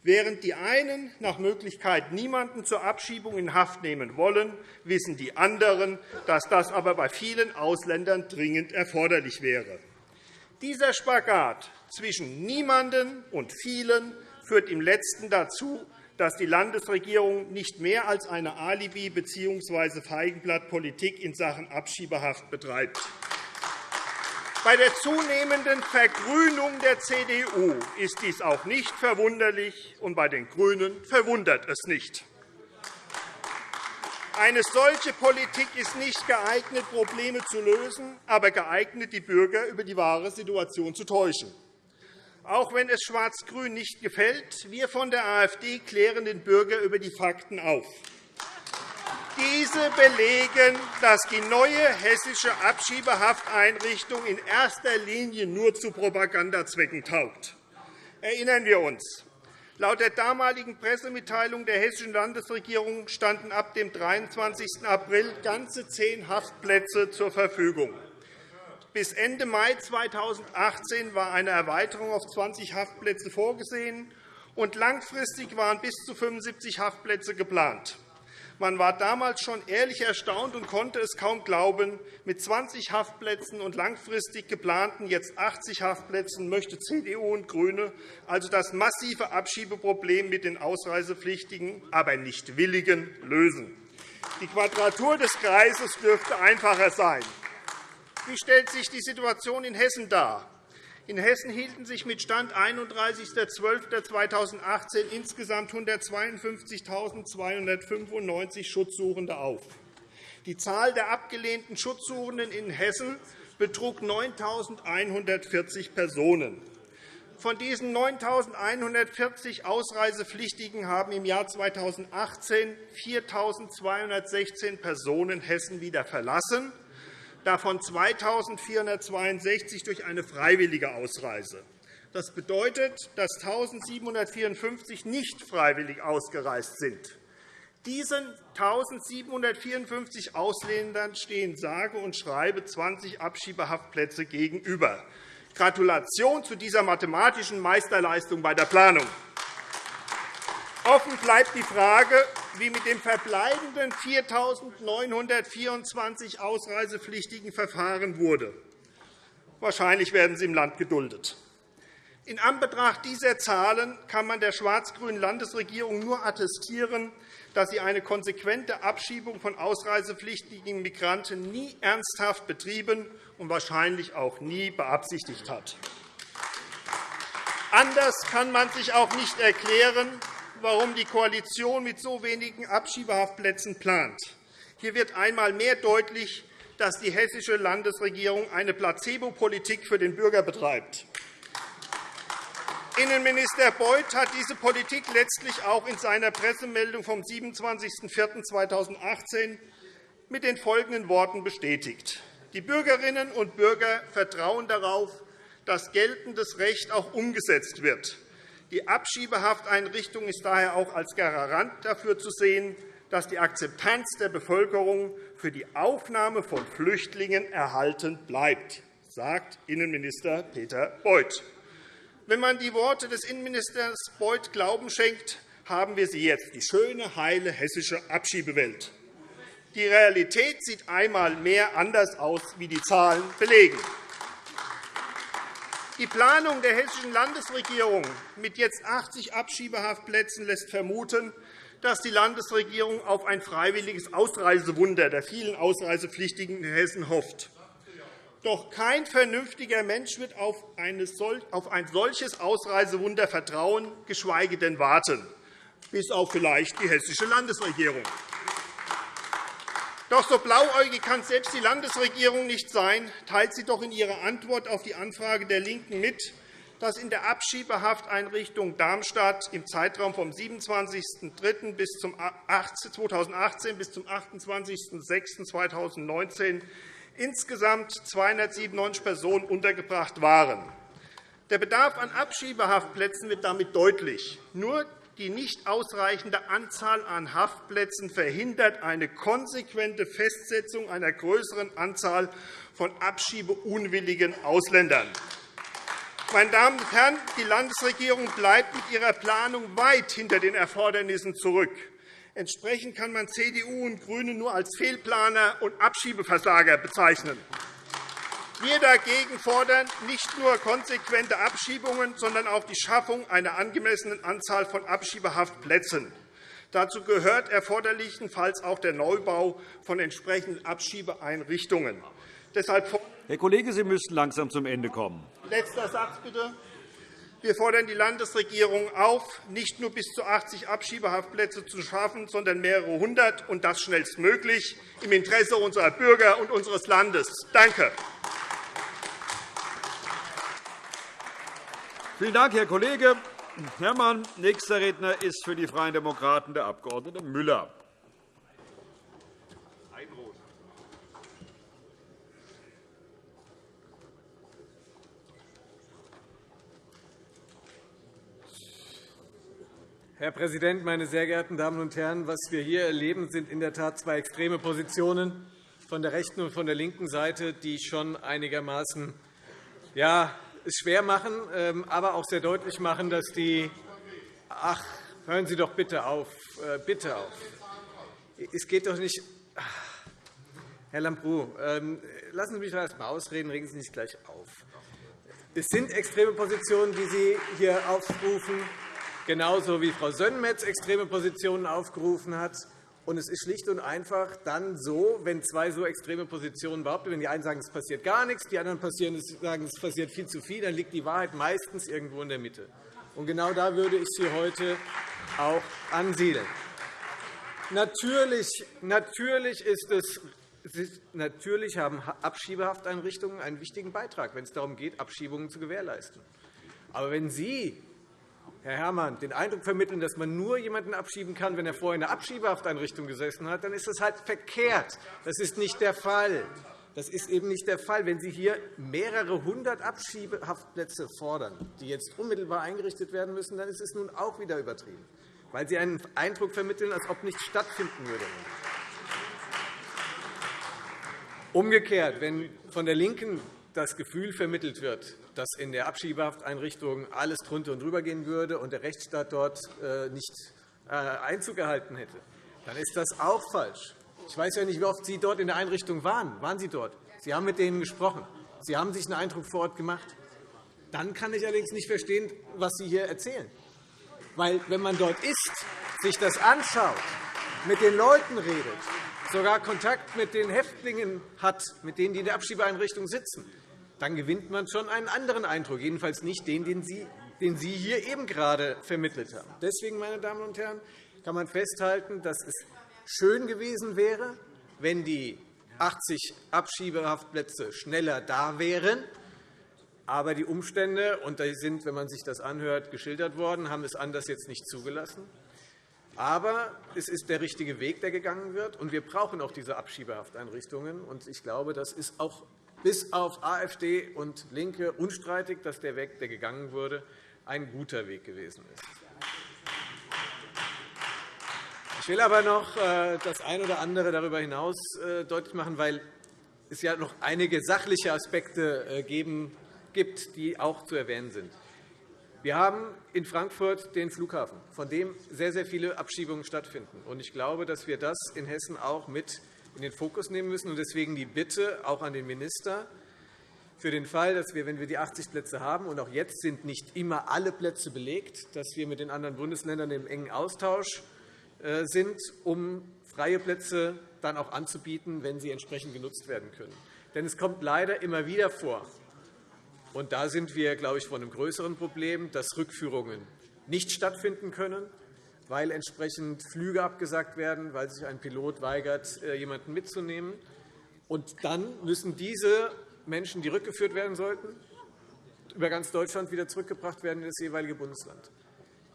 Während die einen nach Möglichkeit niemanden zur Abschiebung in Haft nehmen wollen, wissen die anderen, dass das aber bei vielen Ausländern dringend erforderlich wäre. Dieser Spagat zwischen niemanden und vielen führt im Letzten dazu, dass die Landesregierung nicht mehr als eine Alibi- bzw. Feigenblattpolitik in Sachen Abschiebehaft betreibt. Bei der zunehmenden Vergrünung der CDU ist dies auch nicht verwunderlich, und bei den GRÜNEN verwundert es nicht. Eine solche Politik ist nicht geeignet, Probleme zu lösen, aber geeignet, die Bürger über die wahre Situation zu täuschen. Auch wenn es Schwarz-Grün nicht gefällt, wir von der AfD klären den Bürger über die Fakten auf. Diese belegen, dass die neue hessische Abschiebehafteinrichtung in erster Linie nur zu Propagandazwecken taugt. Erinnern wir uns. Laut der damaligen Pressemitteilung der hessischen Landesregierung standen ab dem 23. April ganze zehn Haftplätze zur Verfügung. Bis Ende Mai 2018 war eine Erweiterung auf 20 Haftplätze vorgesehen, und langfristig waren bis zu 75 Haftplätze geplant. Man war damals schon ehrlich erstaunt und konnte es kaum glauben. Mit 20 Haftplätzen und langfristig geplanten jetzt 80 Haftplätzen möchte CDU und GRÜNE also das massive Abschiebeproblem mit den Ausreisepflichtigen, aber nicht Willigen lösen. Die Quadratur des Kreises dürfte einfacher sein. Wie stellt sich die Situation in Hessen dar? In Hessen hielten sich mit Stand 31.12.2018 insgesamt 152.295 Schutzsuchende auf. Die Zahl der abgelehnten Schutzsuchenden in Hessen betrug 9.140 Personen. Von diesen 9.140 Ausreisepflichtigen haben im Jahr 2018 4.216 Personen Hessen wieder verlassen davon 2.462 durch eine freiwillige Ausreise. Das bedeutet, dass 1.754 nicht freiwillig ausgereist sind. Diesen 1.754 Ausländern stehen sage und schreibe 20 Abschiebehaftplätze gegenüber. Gratulation zu dieser mathematischen Meisterleistung bei der Planung. Offen bleibt die Frage, wie mit den verbleibenden 4.924 Ausreisepflichtigen verfahren wurde. Wahrscheinlich werden sie im Land geduldet. In Anbetracht dieser Zahlen kann man der schwarz-grünen Landesregierung nur attestieren, dass sie eine konsequente Abschiebung von ausreisepflichtigen Migranten nie ernsthaft betrieben und wahrscheinlich auch nie beabsichtigt hat. Anders kann man sich auch nicht erklären, warum die Koalition mit so wenigen Abschiebehaftplätzen plant. Hier wird einmal mehr deutlich, dass die hessische Landesregierung eine Placebo-Politik für den Bürger betreibt. Innenminister Beuth hat diese Politik letztlich auch in seiner Pressemeldung vom 27.04.2018 mit den folgenden Worten bestätigt. Die Bürgerinnen und Bürger vertrauen darauf, dass geltendes Recht auch umgesetzt wird. Die Abschiebehafteinrichtung ist daher auch als Garant dafür zu sehen, dass die Akzeptanz der Bevölkerung für die Aufnahme von Flüchtlingen erhalten bleibt, sagt Innenminister Peter Beuth. Wenn man die Worte des Innenministers Beuth Glauben schenkt, haben wir sie jetzt, die schöne, heile hessische Abschiebewelt. Die Realität sieht einmal mehr anders aus, wie die Zahlen belegen. Die Planung der hessischen Landesregierung mit jetzt 80 Abschiebehaftplätzen lässt vermuten, dass die Landesregierung auf ein freiwilliges Ausreisewunder der vielen Ausreisepflichtigen in Hessen hofft. Doch kein vernünftiger Mensch wird auf ein solches Ausreisewunder vertrauen, geschweige denn warten, bis auf vielleicht die hessische Landesregierung. Doch so blauäugig kann selbst die Landesregierung nicht sein, teilt sie doch in ihrer Antwort auf die Anfrage der LINKEN mit, dass in der Abschiebehafteinrichtung Darmstadt im Zeitraum vom 27.03. bis zum 2018 bis zum 28.06.2019 insgesamt 297 Personen untergebracht waren. Der Bedarf an Abschiebehaftplätzen wird damit deutlich. Nur die nicht ausreichende Anzahl an Haftplätzen verhindert eine konsequente Festsetzung einer größeren Anzahl von abschiebeunwilligen Ausländern. Meine Damen und Herren, die Landesregierung bleibt mit ihrer Planung weit hinter den Erfordernissen zurück. Entsprechend kann man CDU und GRÜNE nur als Fehlplaner und Abschiebeversager bezeichnen. Wir dagegen fordern nicht nur konsequente Abschiebungen, sondern auch die Schaffung einer angemessenen Anzahl von Abschiebehaftplätzen. Dazu gehört erforderlichenfalls auch der Neubau von entsprechenden Abschiebeeinrichtungen. Deshalb Herr Kollege, Sie müssten langsam zum Ende kommen. Letzter Satz, bitte. Wir fordern die Landesregierung auf, nicht nur bis zu 80 Abschiebehaftplätze zu schaffen, sondern mehrere hundert, und das schnellstmöglich, im Interesse unserer Bürger und unseres Landes. Danke. Vielen Dank, Herr Kollege Herrmann. Nächster Redner ist für die Freien Demokraten der Abg. Müller. Herr Präsident, meine sehr geehrten Damen und Herren! Was wir hier erleben, sind in der Tat zwei extreme Positionen von der rechten und von der linken Seite, die schon einigermaßen ja, schwer machen, ähm, aber auch sehr deutlich machen, dass die Ach, hören Sie doch bitte auf, äh, bitte auf. Es geht doch nicht. Herr Lambrou, ähm, lassen Sie mich erst einmal ausreden, regen Sie nicht gleich auf. Es sind extreme Positionen, die Sie hier aufrufen, genauso wie Frau Sönmez extreme Positionen aufgerufen hat. Und es ist schlicht und einfach dann so, wenn zwei so extreme Positionen behaupten, wenn die einen sagen, es passiert gar nichts, die anderen sagen, es passiert viel zu viel, dann liegt die Wahrheit meistens irgendwo in der Mitte. Und genau da würde ich Sie heute auch ansiedeln. Natürlich, natürlich, ist es, natürlich haben Abschiebehafteinrichtungen einen wichtigen Beitrag, wenn es darum geht, Abschiebungen zu gewährleisten. Aber wenn Sie Herr Herrmann, den Eindruck vermitteln, dass man nur jemanden abschieben kann, wenn er vorher in einer Abschiebehafteinrichtung gesessen hat, dann ist das halt verkehrt. Das ist nicht der Fall. Das ist eben nicht der Fall. Wenn Sie hier mehrere hundert Abschiebehaftplätze fordern, die jetzt unmittelbar eingerichtet werden müssen, dann ist es nun auch wieder übertrieben, weil Sie einen Eindruck vermitteln, als ob nichts stattfinden würde. Umgekehrt, wenn von der LINKEN das Gefühl vermittelt wird, dass in der Abschiebehafteinrichtung alles drunter und drüber gehen würde und der Rechtsstaat dort äh, nicht äh, Einzug erhalten hätte, dann ist das auch falsch. Ich weiß ja nicht, wie oft Sie dort in der Einrichtung waren. Waren Sie dort? Sie haben mit denen gesprochen. Sie haben sich einen Eindruck vor Ort gemacht. Dann kann ich allerdings nicht verstehen, was Sie hier erzählen. Weil, wenn man dort ist, sich das anschaut, mit den Leuten redet, sogar Kontakt mit den Häftlingen hat, mit denen die in der Abschiebeeinrichtung sitzen, dann gewinnt man schon einen anderen Eindruck, jedenfalls nicht den, den Sie, den Sie hier eben gerade vermittelt haben. Deswegen, meine Damen und Herren, kann man festhalten, dass es schön gewesen wäre, wenn die 80 Abschiebehaftplätze schneller da wären. Aber die Umstände, und die sind, wenn man sich das anhört, geschildert worden, haben es anders jetzt nicht zugelassen. Aber es ist der richtige Weg, der gegangen wird, und wir brauchen auch diese Abschiebehafteinrichtungen. Ich glaube, das ist auch bis auf AfD und LINKE unstreitig, dass der Weg, der gegangen wurde, ein guter Weg gewesen ist. Ich will aber noch äh, das eine oder andere darüber hinaus äh, deutlich machen, weil es ja noch einige sachliche Aspekte äh, gibt, die auch zu erwähnen sind. Wir haben in Frankfurt den Flughafen, von dem sehr, sehr viele Abschiebungen stattfinden. Ich glaube, dass wir das in Hessen auch mit in den Fokus nehmen müssen. Deswegen die Bitte auch an den Minister, für den Fall, dass wir, wenn wir die 80 Plätze haben, und auch jetzt sind nicht immer alle Plätze belegt, dass wir mit den anderen Bundesländern im engen Austausch äh, sind, um freie Plätze dann auch anzubieten, wenn sie entsprechend genutzt werden können. Denn es kommt leider immer wieder vor, und da sind wir, glaube ich, vor einem größeren Problem, dass Rückführungen nicht stattfinden können, weil entsprechend Flüge abgesagt werden, weil sich ein Pilot weigert, äh, jemanden mitzunehmen. Und dann müssen diese Menschen, die rückgeführt werden sollten, über ganz Deutschland wieder zurückgebracht werden in das jeweilige Bundesland.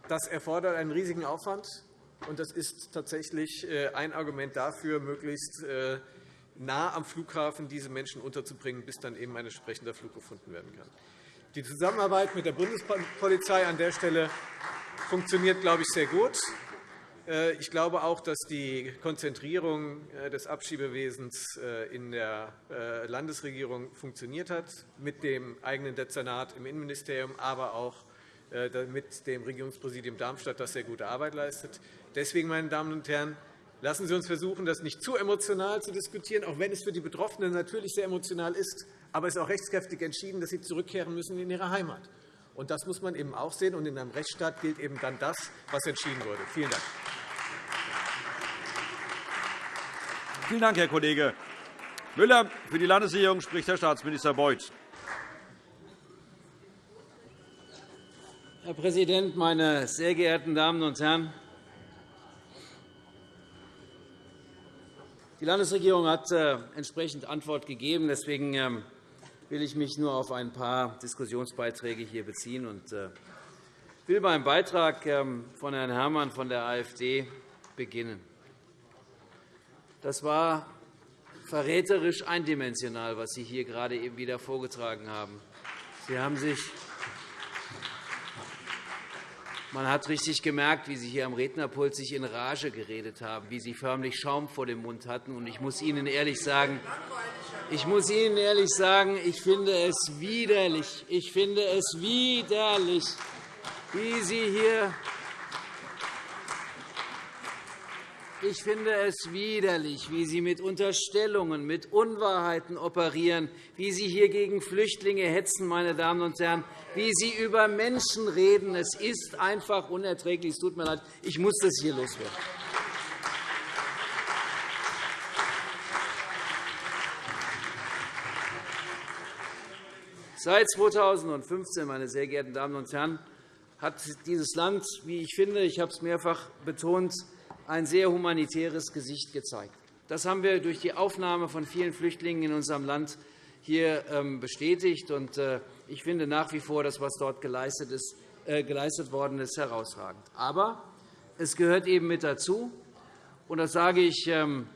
Das erfordert einen riesigen Aufwand, und das ist tatsächlich äh, ein Argument dafür, möglichst äh, nah am Flughafen diese Menschen unterzubringen, bis dann eben ein entsprechender Flug gefunden werden kann. Die Zusammenarbeit mit der Bundespolizei an der Stelle funktioniert, glaube ich, sehr gut. Äh, ich glaube auch, dass die Konzentrierung äh, des Abschiebewesens äh, in der Landesregierung funktioniert hat, mit dem eigenen Dezernat im Innenministerium, aber auch mit dem Regierungspräsidium Darmstadt, das sehr gute Arbeit leistet. Deswegen, meine Damen und Herren, Lassen Sie uns versuchen, das nicht zu emotional zu diskutieren, auch wenn es für die Betroffenen natürlich sehr emotional ist. Aber es ist auch rechtskräftig entschieden, dass sie zurückkehren müssen in ihre Heimat. Und das muss man eben auch sehen. Und in einem Rechtsstaat gilt eben dann das, was entschieden wurde. Vielen Dank. Vielen Dank, Herr Kollege Müller. Für die Landesregierung spricht Herr Staatsminister Beuth. Herr Präsident, meine sehr geehrten Damen und Herren! Die Landesregierung hat äh, entsprechend Antwort gegeben. Deswegen ähm, will ich mich nur auf ein paar Diskussionsbeiträge hier beziehen und äh, will beim Beitrag ähm, von Herrn Herrmann von der AfD beginnen. Das war verräterisch eindimensional, was Sie hier gerade eben wieder vorgetragen haben. Sie haben sich man hat richtig gemerkt, wie Sie hier am Rednerpult sich in Rage geredet haben, wie Sie förmlich Schaum vor dem Mund hatten. Ich muss Ihnen ehrlich sagen, ich muss Ihnen ehrlich sagen, ich finde es widerlich. Ich finde es widerlich, wie Sie hier Ich finde es widerlich, wie Sie mit Unterstellungen, mit Unwahrheiten operieren, wie Sie hier gegen Flüchtlinge hetzen, meine Damen und Herren, wie Sie über Menschen reden. Es ist einfach unerträglich. Es tut mir leid. Ich muss das hier loswerden. Seit 2015, meine sehr geehrten Damen und Herren, hat dieses Land, wie ich finde, ich habe es mehrfach betont, ein sehr humanitäres Gesicht gezeigt. Das haben wir durch die Aufnahme von vielen Flüchtlingen in unserem Land hier ähm, bestätigt. Äh, ich finde nach wie vor, das, was dort geleistet, ist, äh, geleistet worden ist, herausragend. Aber es gehört eben mit dazu, und das sage ich ähm,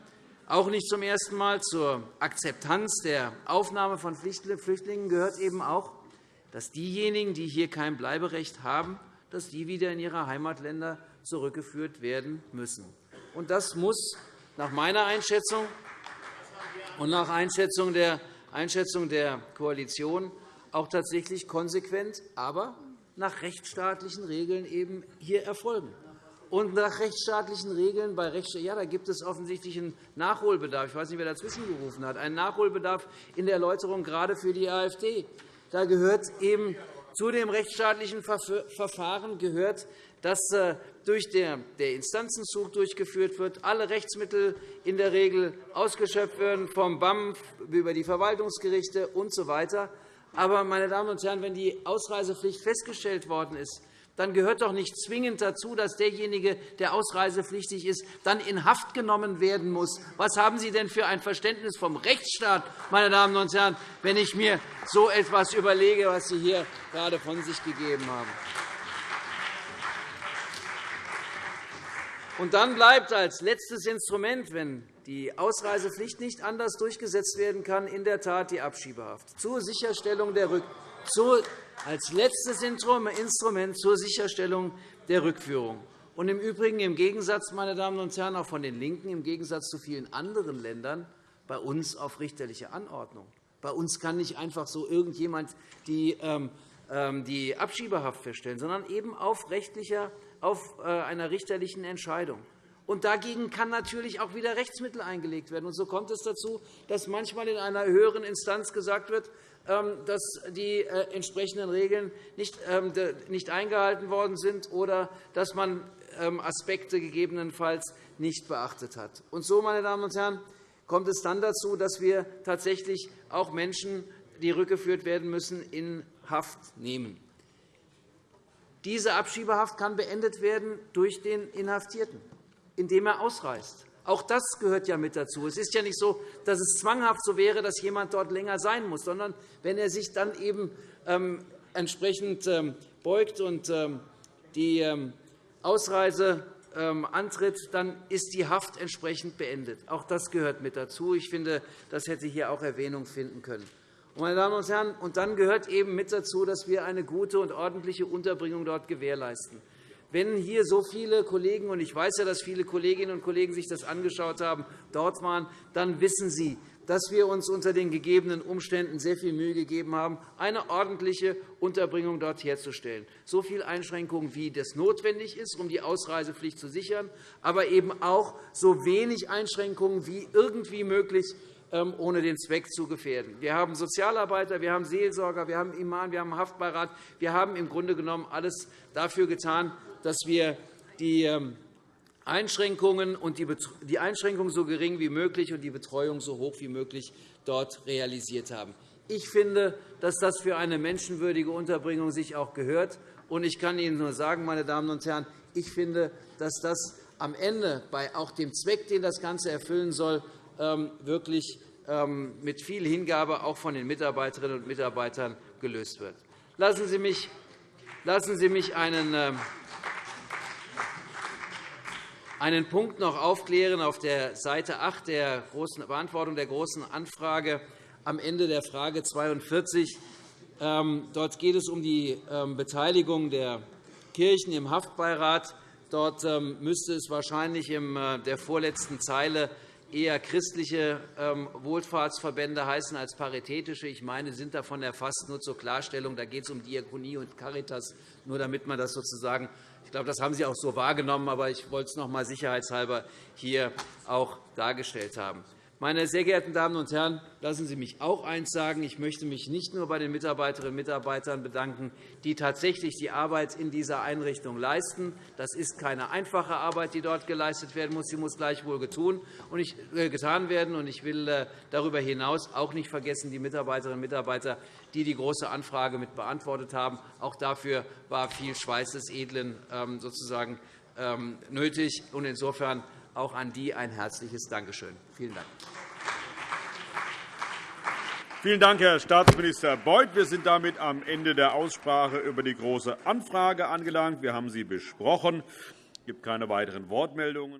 auch nicht zum ersten Mal, zur Akzeptanz der Aufnahme von Flüchtlingen gehört eben auch, dass diejenigen, die hier kein Bleiberecht haben, dass die wieder in ihre Heimatländer zurückgeführt werden müssen. Das muss nach meiner Einschätzung und nach Einschätzung der Koalition auch tatsächlich konsequent, aber nach rechtsstaatlichen Regeln eben hier erfolgen. Und nach rechtsstaatlichen Regeln bei Rechts ja, da gibt es offensichtlich einen Nachholbedarf. Ich weiß nicht, wer dazwischen gerufen hat. Einen Nachholbedarf in der Erläuterung gerade für die AfD. Da gehört eben zu dem rechtsstaatlichen Verfahren gehört, dass äh, durch der Instanzenzug durchgeführt wird, alle Rechtsmittel in der Regel ausgeschöpft werden, vom BAM über die Verwaltungsgerichte usw. So Aber, meine Damen und Herren, wenn die Ausreisepflicht festgestellt worden ist, dann gehört doch nicht zwingend dazu, dass derjenige, der ausreisepflichtig ist, dann in Haft genommen werden muss. Was haben Sie denn für ein Verständnis vom Rechtsstaat, meine Damen und Herren, wenn ich mir so etwas überlege, was Sie hier gerade von sich gegeben haben? Und dann bleibt als letztes Instrument, wenn die Ausreisepflicht nicht anders durchgesetzt werden kann, in der Tat die Abschiebehaft zur Sicherstellung der Rück als letztes Instrument zur Sicherstellung der Rückführung. Und im Übrigen, im Gegensatz, meine Damen und Herren, auch von den LINKEN, im Gegensatz zu vielen anderen Ländern, bei uns auf richterliche Anordnung. Bei uns kann nicht einfach so irgendjemand die, ähm, ähm, die Abschiebehaft feststellen, sondern eben auf, rechtlicher, auf äh, einer richterlichen Entscheidung. Und dagegen kann natürlich auch wieder Rechtsmittel eingelegt werden. Und so kommt es dazu, dass manchmal in einer höheren Instanz gesagt wird, ähm, dass die äh, entsprechenden Regeln nicht eingehalten worden sind oder dass man Aspekte gegebenenfalls nicht beachtet hat. Und so, meine Damen und Herren, kommt es dann dazu, dass wir tatsächlich auch Menschen, die rückgeführt werden müssen, in Haft nehmen. Diese Abschiebehaft kann beendet werden durch den Inhaftierten, indem er ausreist. Auch das gehört ja mit dazu. Es ist ja nicht so, dass es zwanghaft so wäre, dass jemand dort länger sein muss, sondern wenn er sich dann eben ähm, entsprechend ähm, beugt und ähm, die Ausreise antritt, dann ist die Haft entsprechend beendet. Auch das gehört mit dazu. Ich finde, das hätte hier auch Erwähnung finden können. Meine Damen und Herren, und dann gehört eben mit dazu, dass wir eine gute und ordentliche Unterbringung dort gewährleisten. Wenn hier so viele Kollegen, und ich weiß ja, dass viele Kolleginnen und Kollegen sich das angeschaut haben, dort waren, dann wissen Sie, dass wir uns unter den gegebenen Umständen sehr viel Mühe gegeben haben, eine ordentliche Unterbringung dort herzustellen. So viele Einschränkungen, wie das notwendig ist, um die Ausreisepflicht zu sichern, aber eben auch so wenig Einschränkungen wie irgendwie möglich, ähm, ohne den Zweck zu gefährden. Wir haben Sozialarbeiter, wir haben Seelsorger, wir haben Imam, wir haben Haftbeirat. Wir haben im Grunde genommen alles dafür getan, dass wir die ähm, Einschränkungen und die Einschränkungen so gering wie möglich und die Betreuung so hoch wie möglich dort realisiert haben. Ich finde, dass das für eine menschenwürdige Unterbringung sich auch gehört. Und ich kann Ihnen nur sagen, meine Damen und Herren, ich finde, dass das am Ende bei auch dem Zweck, den das Ganze erfüllen soll, ähm, wirklich ähm, mit viel Hingabe auch von den Mitarbeiterinnen und Mitarbeitern gelöst wird. Lassen Sie mich, lassen Sie mich einen einen Punkt noch aufklären auf der Seite 8 der großen Beantwortung der Großen Anfrage am Ende der Frage 42. Ähm, dort geht es um die ähm, Beteiligung der Kirchen im Haftbeirat. Dort ähm, müsste es wahrscheinlich in äh, der vorletzten Zeile eher christliche Wohlfahrtsverbände heißen als paritätische. Ich meine, sind davon erfasst. Nur zur Klarstellung, da geht es um Diakonie und Caritas, nur damit man das sozusagen ich glaube, das haben Sie auch so wahrgenommen, aber ich wollte es noch einmal sicherheitshalber hier auch dargestellt haben. Meine sehr geehrten Damen und Herren, lassen Sie mich auch eines sagen. Ich möchte mich nicht nur bei den Mitarbeiterinnen und Mitarbeitern bedanken, die tatsächlich die Arbeit in dieser Einrichtung leisten. Das ist keine einfache Arbeit, die dort geleistet werden muss. Sie muss gleichwohl äh, getan werden. Ich will äh, darüber hinaus auch nicht vergessen die Mitarbeiterinnen und Mitarbeiter, die die Große Anfrage mit beantwortet haben. Auch dafür war viel Schweiß des Edlen ähm, sozusagen ähm, nötig. Insofern auch an die ein herzliches Dankeschön. Vielen Dank. Vielen Dank, Herr Staatsminister Beuth. Wir sind damit am Ende der Aussprache über die Große Anfrage angelangt. Wir haben sie besprochen. Es gibt keine weiteren Wortmeldungen.